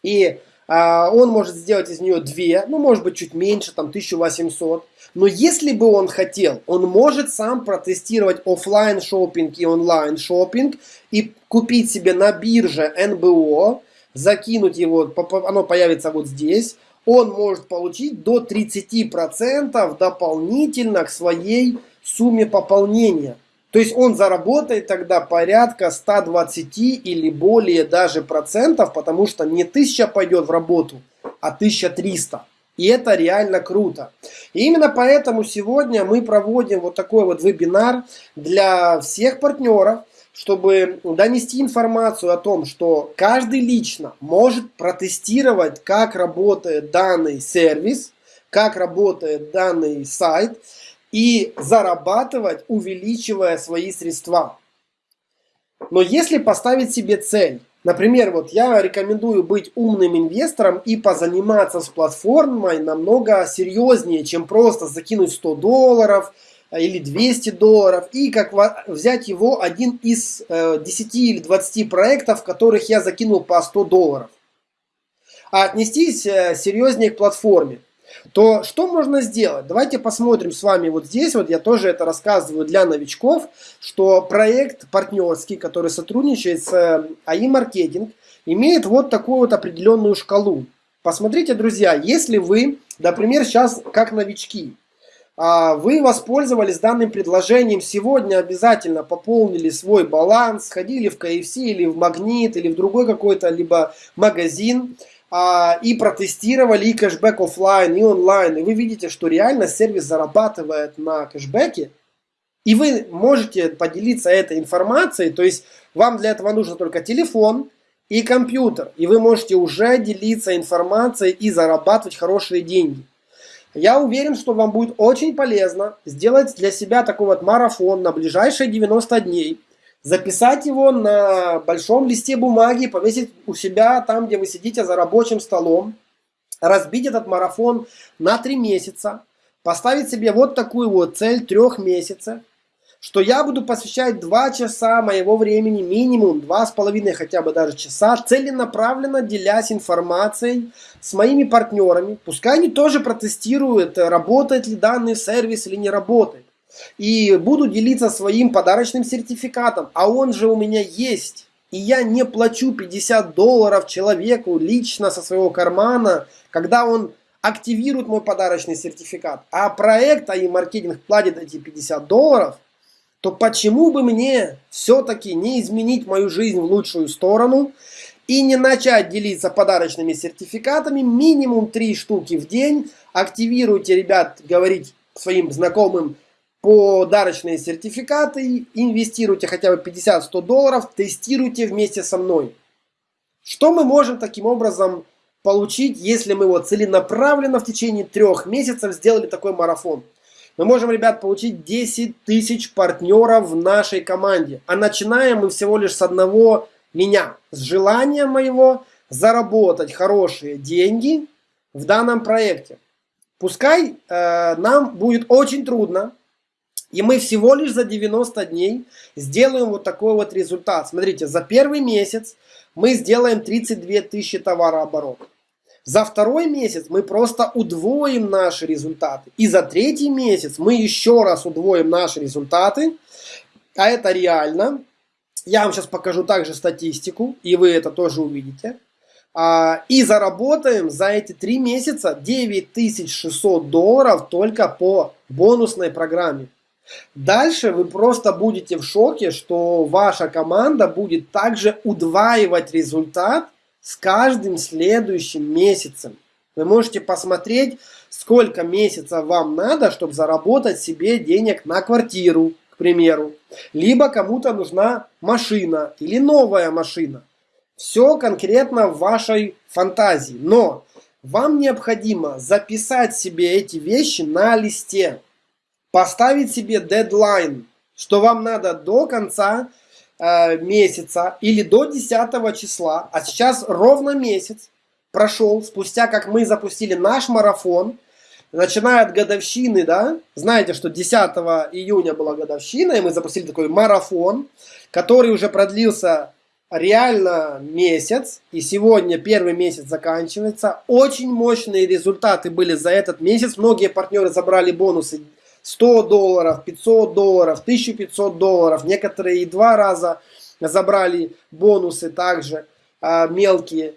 и а, он может сделать из нее 2, ну может быть чуть меньше, там 1800. Но если бы он хотел, он может сам протестировать офлайн шопинг и онлайн шопинг и купить себе на бирже НБО, закинуть его, оно появится вот здесь, он может получить до 30% дополнительно к своей сумме пополнения. То есть он заработает тогда порядка 120 или более даже процентов, потому что не 1000 пойдет в работу, а 1300. И это реально круто. И именно поэтому сегодня мы проводим вот такой вот вебинар для всех партнеров, чтобы донести информацию о том, что каждый лично может протестировать, как работает данный сервис, как работает данный сайт, и зарабатывать, увеличивая свои средства. Но если поставить себе цель, например, вот я рекомендую быть умным инвестором и позаниматься с платформой намного серьезнее, чем просто закинуть 100 долларов э, или 200 долларов и как взять его один из 10 э, или 20 проектов, в которых я закинул по 100 долларов. А отнестись э, серьезнее к платформе то что можно сделать? Давайте посмотрим с вами вот здесь, вот я тоже это рассказываю для новичков, что проект партнерский, который сотрудничает с э, Marketing, имеет вот такую вот определенную шкалу. Посмотрите, друзья, если вы, например, сейчас как новички, а, вы воспользовались данным предложением сегодня, обязательно пополнили свой баланс, сходили в KFC или в Магнит или в другой какой-то либо магазин а, и протестировали и кэшбэк офлайн, и онлайн. И вы видите, что реально сервис зарабатывает на кэшбэке. И вы можете поделиться этой информацией, то есть вам для этого нужно только телефон и компьютер. И вы можете уже делиться информацией и зарабатывать хорошие деньги. Я уверен, что вам будет очень полезно сделать для себя такой вот марафон на ближайшие 90 дней. Записать его на большом листе бумаги, повесить у себя там, где вы сидите за рабочим столом. Разбить этот марафон на 3 месяца. Поставить себе вот такую вот цель трех месяцев что я буду посвящать 2 часа моего времени, минимум 2,5 хотя бы даже часа, целенаправленно делясь информацией с моими партнерами. Пускай они тоже протестируют, работает ли данный сервис или не работает. И буду делиться своим подарочным сертификатом, а он же у меня есть. И я не плачу 50 долларов человеку лично со своего кармана, когда он активирует мой подарочный сертификат. А проект, а и маркетинг платит эти 50 долларов – то почему бы мне все-таки не изменить мою жизнь в лучшую сторону и не начать делиться подарочными сертификатами, минимум 3 штуки в день. Активируйте, ребят, говорить своим знакомым подарочные сертификаты, инвестируйте хотя бы 50-100 долларов, тестируйте вместе со мной. Что мы можем таким образом получить, если мы вот целенаправленно в течение трех месяцев сделали такой марафон? Мы можем, ребят, получить 10 тысяч партнеров в нашей команде. А начинаем мы всего лишь с одного меня. С желания моего заработать хорошие деньги в данном проекте. Пускай э, нам будет очень трудно, и мы всего лишь за 90 дней сделаем вот такой вот результат. Смотрите, за первый месяц мы сделаем 32 тысячи товарооборота. За второй месяц мы просто удвоим наши результаты. И за третий месяц мы еще раз удвоим наши результаты. А это реально. Я вам сейчас покажу также статистику, и вы это тоже увидите. А, и заработаем за эти три месяца 9600 долларов только по бонусной программе. Дальше вы просто будете в шоке, что ваша команда будет также удваивать результат с каждым следующим месяцем. Вы можете посмотреть, сколько месяцев вам надо, чтобы заработать себе денег на квартиру, к примеру. Либо кому-то нужна машина или новая машина. Все конкретно в вашей фантазии. Но вам необходимо записать себе эти вещи на листе. Поставить себе дедлайн, что вам надо до конца Э, месяца или до 10 числа, а сейчас ровно месяц прошел, спустя как мы запустили наш марафон, начиная от годовщины, да, знаете, что 10 июня была годовщина, и мы запустили такой марафон, который уже продлился реально месяц, и сегодня первый месяц заканчивается. Очень мощные результаты были за этот месяц. Многие партнеры забрали бонусы 100 долларов, 500 долларов, 1500 долларов. Некоторые и два раза забрали бонусы также а, мелкие.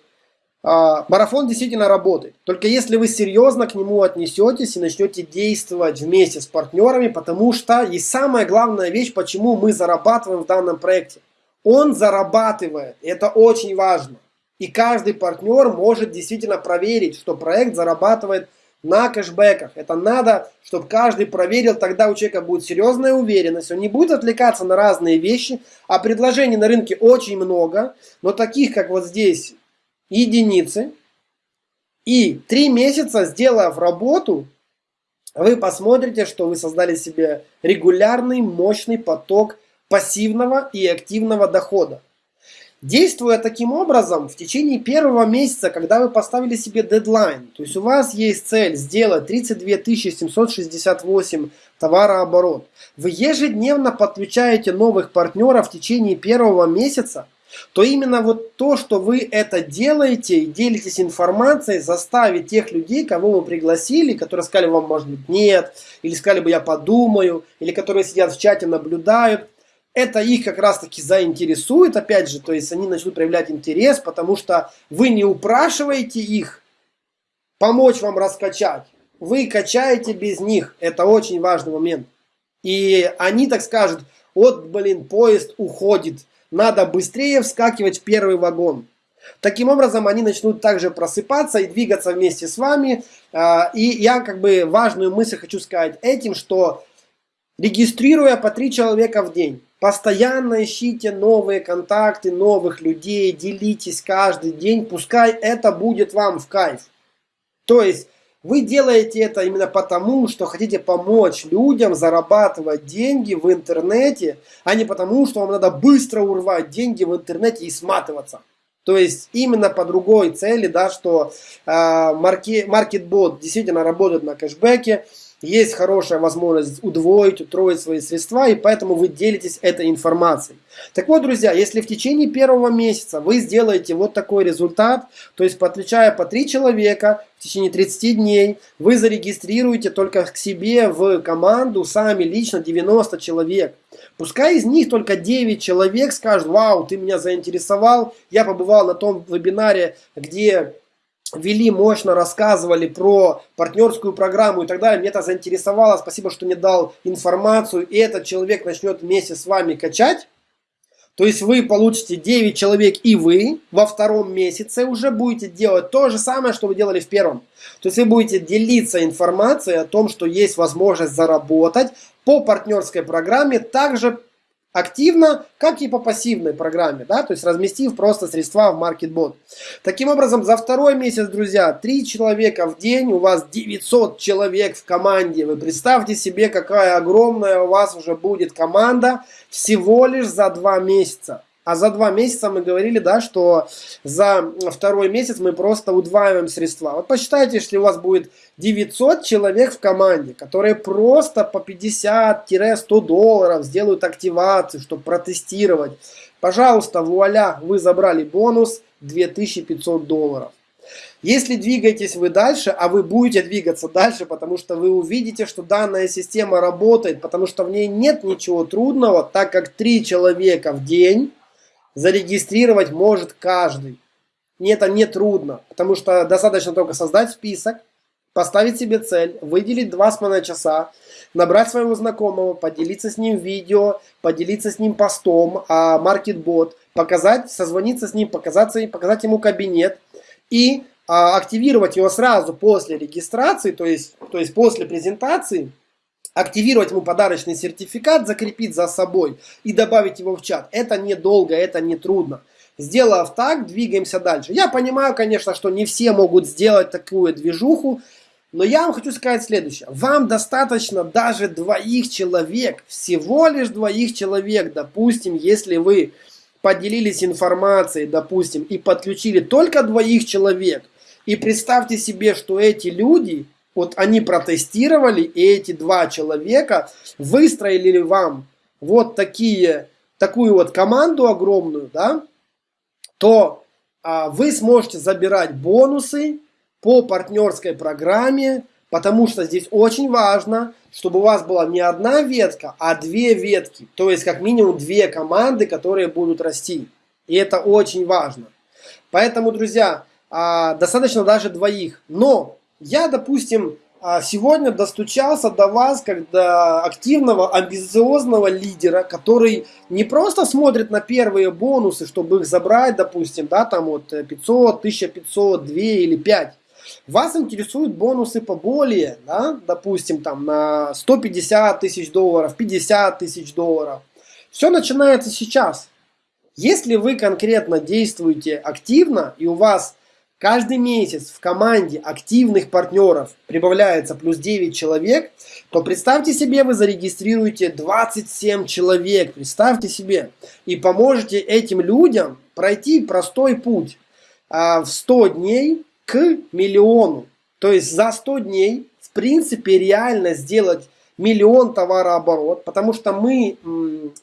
А, марафон действительно работает. Только если вы серьезно к нему отнесетесь и начнете действовать вместе с партнерами, потому что есть самая главная вещь, почему мы зарабатываем в данном проекте. Он зарабатывает. Это очень важно. И каждый партнер может действительно проверить, что проект зарабатывает на кэшбэках. Это надо, чтобы каждый проверил, тогда у человека будет серьезная уверенность, он не будет отвлекаться на разные вещи, а предложений на рынке очень много, но таких, как вот здесь, единицы. И три месяца, сделав работу, вы посмотрите, что вы создали себе регулярный, мощный поток пассивного и активного дохода. Действуя таким образом, в течение первого месяца, когда вы поставили себе дедлайн, то есть у вас есть цель сделать 32 768 товарооборот, вы ежедневно подключаете новых партнеров в течение первого месяца, то именно вот то, что вы это делаете и делитесь информацией, заставит тех людей, кого вы пригласили, которые сказали вам, может быть, нет, или сказали бы, я подумаю, или которые сидят в чате, наблюдают, это их как раз таки заинтересует, опять же, то есть они начнут проявлять интерес, потому что вы не упрашиваете их помочь вам раскачать, вы качаете без них. Это очень важный момент. И они так скажут, вот, блин, поезд уходит, надо быстрее вскакивать в первый вагон. Таким образом, они начнут также просыпаться и двигаться вместе с вами. А, и я как бы важную мысль хочу сказать этим, что регистрируя по три человека в день, постоянно ищите новые контакты, новых людей, делитесь каждый день, пускай это будет вам в кайф. То есть, вы делаете это именно потому, что хотите помочь людям зарабатывать деньги в интернете, а не потому, что вам надо быстро урвать деньги в интернете и сматываться. То есть именно по другой цели, да, что э, маркетбот действительно работает на кэшбэке, есть хорошая возможность удвоить, утроить свои средства, и поэтому вы делитесь этой информацией. Так вот, друзья, если в течение первого месяца вы сделаете вот такой результат, то есть подключая по 3 человека в течение 30 дней, вы зарегистрируете только к себе в команду сами лично 90 человек. Пускай из них только 9 человек скажут, вау, ты меня заинтересовал, я побывал на том вебинаре, где вели, мощно рассказывали про партнерскую программу и так далее. Мне это заинтересовало. Спасибо, что мне дал информацию. И этот человек начнет вместе с вами качать. То есть вы получите 9 человек и вы во втором месяце уже будете делать то же самое, что вы делали в первом. То есть вы будете делиться информацией о том, что есть возможность заработать по партнерской программе, также активно, как и по пассивной программе, да, то есть разместив просто средства в MarketBot. Таким образом, за второй месяц, друзья, 3 человека в день, у вас 900 человек в команде. Вы представьте себе, какая огромная у вас уже будет команда всего лишь за 2 месяца. А за два месяца мы говорили, да, что за второй месяц мы просто удваиваем средства. Вот посчитайте, если у вас будет 900 человек в команде, которые просто по 50-100 долларов сделают активацию, чтобы протестировать. Пожалуйста, вуаля, вы забрали бонус 2500 долларов. Если двигаетесь вы дальше, а вы будете двигаться дальше, потому что вы увидите, что данная система работает, потому что в ней нет ничего трудного, так как 3 человека в день зарегистрировать может каждый. И это не трудно, потому что достаточно только создать список, поставить себе цель, выделить 2,5 часа, набрать своего знакомого, поделиться с ним видео, поделиться с ним постом, а маркетбот, показать, созвониться с ним, показаться, показать ему кабинет и а, активировать его сразу после регистрации, то есть, то есть после презентации, активировать ему подарочный сертификат, закрепить за собой и добавить его в чат. Это недолго, это не трудно. Сделав так, двигаемся дальше. Я понимаю, конечно, что не все могут сделать такую движуху, но я вам хочу сказать следующее. Вам достаточно даже двоих человек, всего лишь двоих человек, допустим, если вы поделились информацией, допустим, и подключили только двоих человек, и представьте себе, что эти люди вот они протестировали, и эти два человека выстроили вам вот такие, такую вот команду огромную, да, то а, вы сможете забирать бонусы по партнерской программе, потому что здесь очень важно, чтобы у вас была не одна ветка, а две ветки, то есть как минимум две команды, которые будут расти. И это очень важно. Поэтому, друзья, а, достаточно даже двоих. Но я, допустим, а, сегодня достучался до вас как до активного, амбициозного лидера, который не просто смотрит на первые бонусы, чтобы их забрать, допустим, да, там вот 500, 1500, 2 или 5. Вас интересуют бонусы поболее, да, допустим, там на 150 тысяч долларов, 50 тысяч долларов. Все начинается сейчас. Если вы конкретно действуете активно и у вас каждый месяц в команде активных партнеров прибавляется плюс 9 человек, то представьте себе, вы зарегистрируете 27 человек, представьте себе, и поможете этим людям пройти простой путь а, в 100 дней к миллиону. То есть за 100 дней, в принципе, реально сделать миллион товарооборот, потому что мы,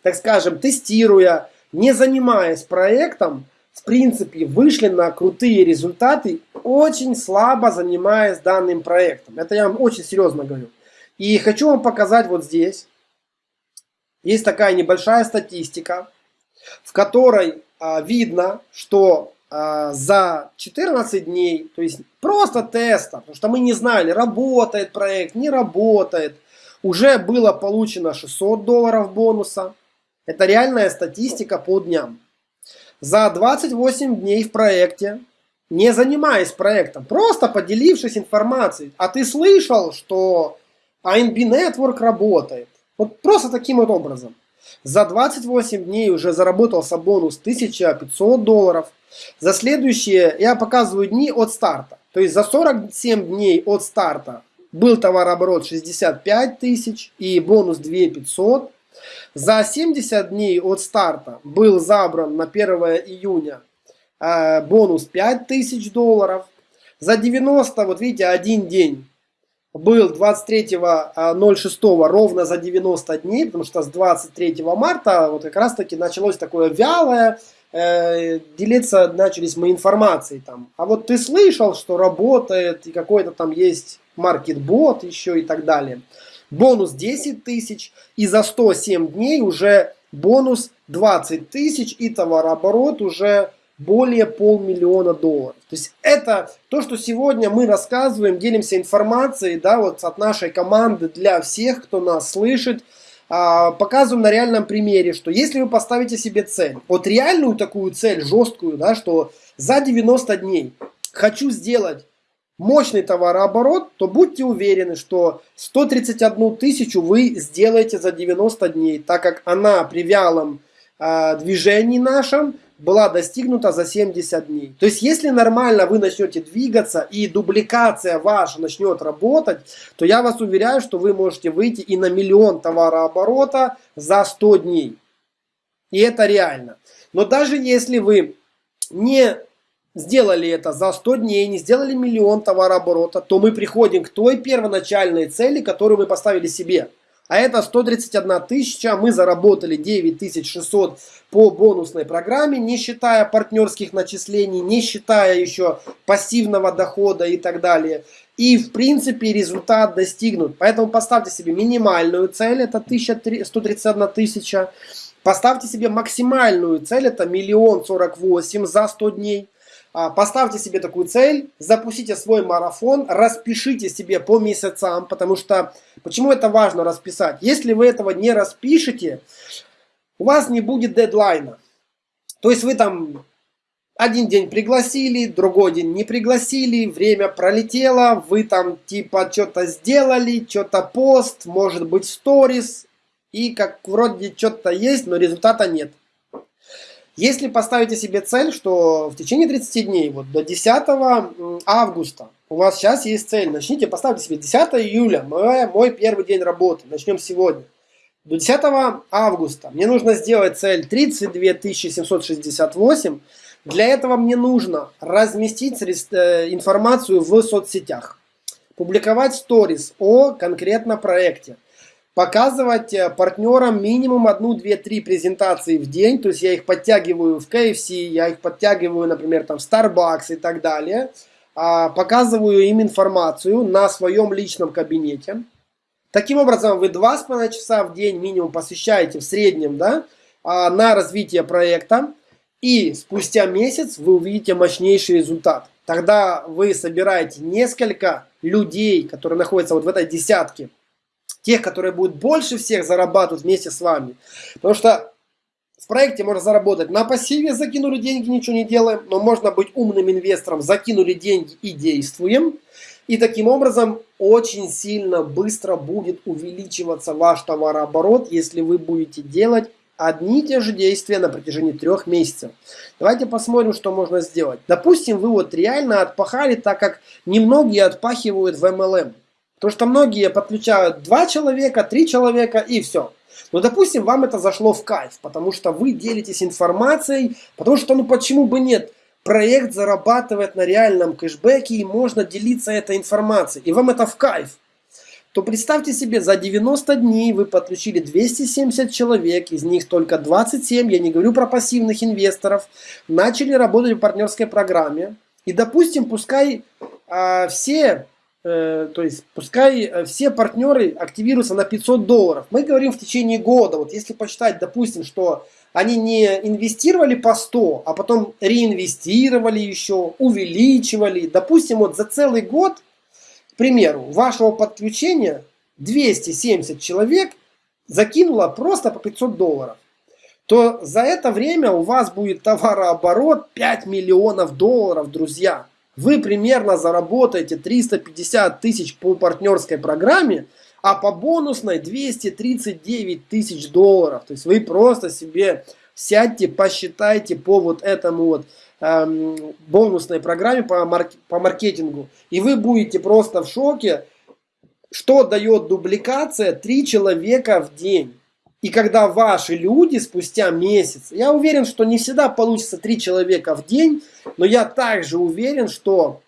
так скажем, тестируя, не занимаясь проектом, в принципе, вышли на крутые результаты, очень слабо занимаясь данным проектом. Это я вам очень серьезно говорю. И хочу вам показать вот здесь. Есть такая небольшая статистика, в которой а, видно, что а, за 14 дней, то есть просто теста, потому что мы не знали, работает проект, не работает, уже было получено 600 долларов бонуса. Это реальная статистика по дням. За 28 дней в проекте, не занимаясь проектом, просто поделившись информацией, а ты слышал, что ANB Network работает. Вот просто таким вот образом. За 28 дней уже заработался бонус 1500 долларов. За следующие я показываю дни от старта. То есть за 47 дней от старта был товарооборот 65 тысяч и бонус 2500. За 70 дней от старта был забран на 1 июня э, бонус 5000 долларов. За 90, вот видите, один день был 23.06 ровно за 90 дней, потому что с 23 марта вот как раз таки началось такое вялое, э, делиться начались мы информацией там. А вот ты слышал, что работает и какой-то там есть маркетбот еще и так далее. Бонус 10 тысяч и за 107 дней уже бонус 20 тысяч и товарооборот уже более полмиллиона долларов. То есть это то, что сегодня мы рассказываем, делимся информацией, да, вот от нашей команды для всех, кто нас слышит, а, показываем на реальном примере, что если вы поставите себе цель, вот реальную такую цель, жесткую, да, что за 90 дней хочу сделать мощный товарооборот, то будьте уверены, что 131 тысячу вы сделаете за 90 дней, так как она при вялом э, движении нашем была достигнута за 70 дней. То есть, если нормально вы начнете двигаться и дубликация ваша начнет работать, то я вас уверяю, что вы можете выйти и на миллион товарооборота за 100 дней. И это реально. Но даже если вы не сделали это за 100 дней, не сделали миллион товарооборота, то мы приходим к той первоначальной цели, которую мы поставили себе. А это 131 тысяча, мы заработали 9600 по бонусной программе, не считая партнерских начислений, не считая еще пассивного дохода и так далее. И в принципе результат достигнут. Поэтому поставьте себе минимальную цель, это 131 тысяча. Поставьте себе максимальную цель, это миллион сорок восемь за 100 дней. А, поставьте себе такую цель, запустите свой марафон, распишите себе по месяцам, потому что, почему это важно расписать? Если вы этого не распишете, у вас не будет дедлайна. То есть вы там один день пригласили, другой день не пригласили, время пролетело, вы там типа что-то сделали, что-то пост, может быть сторис, и как вроде что-то есть, но результата нет. Если поставите себе цель, что в течение 30 дней, вот до 10 августа, у вас сейчас есть цель, начните, поставьте себе 10 июля, мой, мой первый день работы, начнем сегодня. До 10 августа мне нужно сделать цель 32 768. Для этого мне нужно разместить э, информацию в соцсетях, публиковать сторис о конкретно проекте, показывать э, партнерам минимум одну, две, три презентации в день, то есть я их подтягиваю в KFC, я их подтягиваю, например, там в Starbucks и так далее, а, показываю им информацию на своем личном кабинете. Таким образом, вы два с половиной часа в день минимум посвящаете в среднем да, а, на развитие проекта, и спустя месяц вы увидите мощнейший результат. Тогда вы собираете несколько людей, которые находятся вот в этой десятке, тех, которые будут больше всех зарабатывать вместе с вами. Потому что в проекте можно заработать на пассиве, закинули деньги, ничего не делаем, но можно быть умным инвестором, закинули деньги и действуем. И таким образом очень сильно быстро будет увеличиваться ваш товарооборот, если вы будете делать одни и те же действия на протяжении трех месяцев. Давайте посмотрим, что можно сделать. Допустим, вы вот реально отпахали, так как немногие отпахивают в MLM. Потому что многие подключают два человека, три человека и все. Но, допустим, вам это зашло в кайф, потому что вы делитесь информацией, потому что, ну почему бы нет? Проект зарабатывает на реальном кэшбэке и можно делиться этой информацией. И вам это в кайф. То представьте себе, за 90 дней вы подключили 270 человек, из них только 27, я не говорю про пассивных инвесторов, начали работать в партнерской программе. И, допустим, пускай а, все Э, то есть пускай э, все партнеры активируются на 500 долларов. Мы говорим в течение года, вот если посчитать, допустим, что они не инвестировали по 100, а потом реинвестировали еще, увеличивали. Допустим, вот за целый год, к примеру, вашего подключения 270 человек закинуло просто по 500 долларов то за это время у вас будет товарооборот 5 миллионов долларов, друзья. Вы примерно заработаете 350 тысяч по партнерской программе, а по бонусной 239 тысяч долларов. То есть вы просто себе сядьте, посчитайте по вот этому вот эм, бонусной программе по, марк по маркетингу. И вы будете просто в шоке, что дает дубликация 3 человека в день. И когда ваши люди спустя месяц, я уверен, что не всегда получится 3 человека в день, но я также уверен, что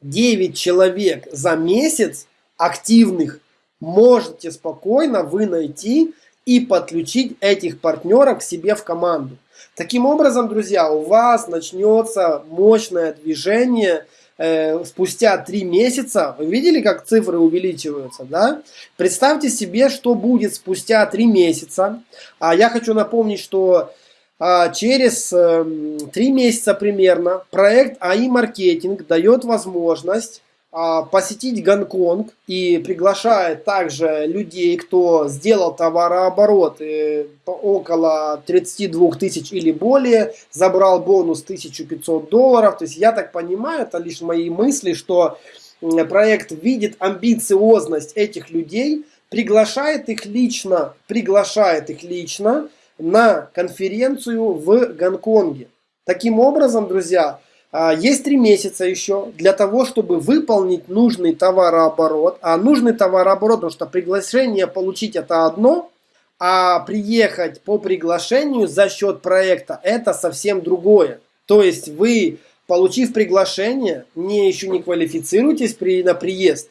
9 человек за месяц активных можете спокойно вы найти и подключить этих партнеров к себе в команду. Таким образом, друзья, у вас начнется мощное движение – э, спустя три месяца, вы видели, как цифры увеличиваются, да? Представьте себе, что будет спустя три месяца. А я хочу напомнить, что а, через э, три месяца примерно проект АИ Маркетинг дает возможность посетить Гонконг и приглашает также людей, кто сделал товарооборот э, около 32 тысяч или более, забрал бонус 1500 долларов. То есть я так понимаю, это лишь мои мысли, что проект видит амбициозность этих людей, приглашает их лично, приглашает их лично на конференцию в Гонконге. Таким образом, друзья, а, есть три месяца еще для того, чтобы выполнить нужный товарооборот. А нужный товарооборот, потому что приглашение получить это одно, а приехать по приглашению за счет проекта это совсем другое. То есть вы, получив приглашение, не еще не квалифицируетесь при, на приезд.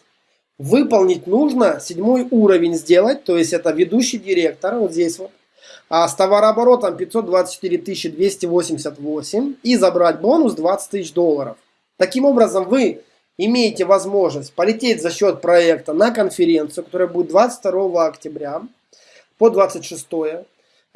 Выполнить нужно седьмой уровень сделать, то есть это ведущий директор, вот здесь вот а с товарооборотом 524 288 и забрать бонус 20 тысяч долларов. Таким образом, вы имеете возможность полететь за счет проекта на конференцию, которая будет 22 октября по 26 Э,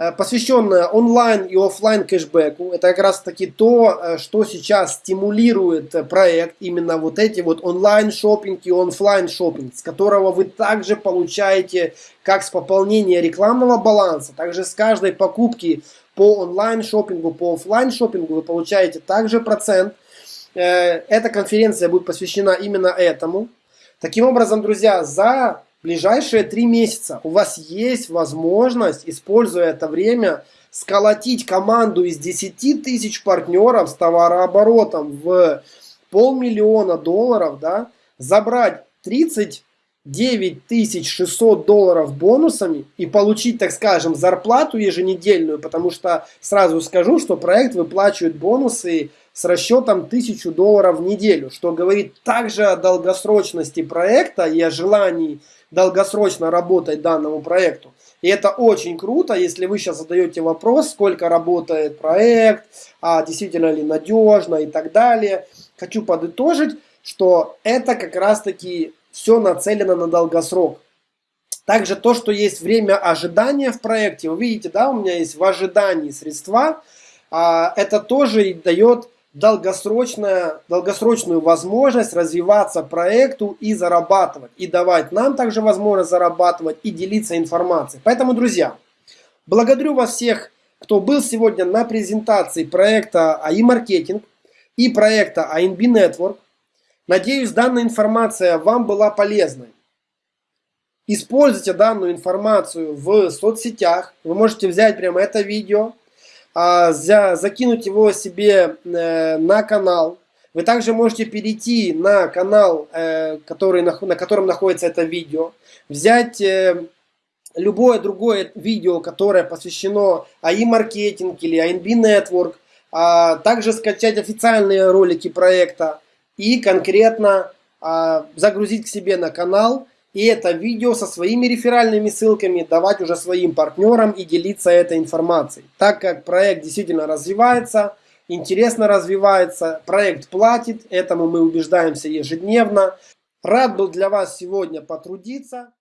посвященная онлайн и офлайн кэшбэку. Это как раз таки то, э, что сейчас стимулирует э, проект, именно вот эти вот онлайн шопинг и офлайн шопинг, с которого вы также получаете как с пополнения рекламного баланса, также с каждой покупки по онлайн шопингу, по офлайн шопингу вы получаете также процент. Эта конференция будет посвящена именно этому. Таким образом, друзья, за ближайшие три месяца. У вас есть возможность, используя это время, сколотить команду из 10 тысяч партнеров с товарооборотом в полмиллиона долларов, да, забрать 39 600 долларов бонусами и получить, так скажем, зарплату еженедельную, потому что сразу скажу, что проект выплачивает бонусы с расчетом 1000 долларов в неделю, что говорит также о долгосрочности проекта и о желании долгосрочно работать данному проекту. И это очень круто, если вы сейчас задаете вопрос, сколько работает проект, а действительно ли надежно и так далее. Хочу подытожить, что это как раз таки все нацелено на долгосрок. Также то, что есть время ожидания в проекте, вы видите, да, у меня есть в ожидании средства, а, это тоже дает долгосрочная, долгосрочную возможность развиваться проекту и зарабатывать. И давать нам также возможность зарабатывать и делиться информацией. Поэтому, друзья, благодарю вас всех, кто был сегодня на презентации проекта АИ Маркетинг и проекта ANB Network. Надеюсь, данная информация вам была полезной. Используйте данную информацию в соцсетях. Вы можете взять прямо это видео, а, закинуть его себе э, на канал. Вы также можете перейти на канал, э, который, на, на котором находится это видео, взять э, любое другое видео, которое посвящено АИ маркетинг или ANB Network, а также скачать официальные ролики проекта и конкретно а, загрузить к себе на канал и это видео со своими реферальными ссылками давать уже своим партнерам и делиться этой информацией. Так как проект действительно развивается, интересно развивается, проект платит, этому мы убеждаемся ежедневно. Рад был для вас сегодня потрудиться.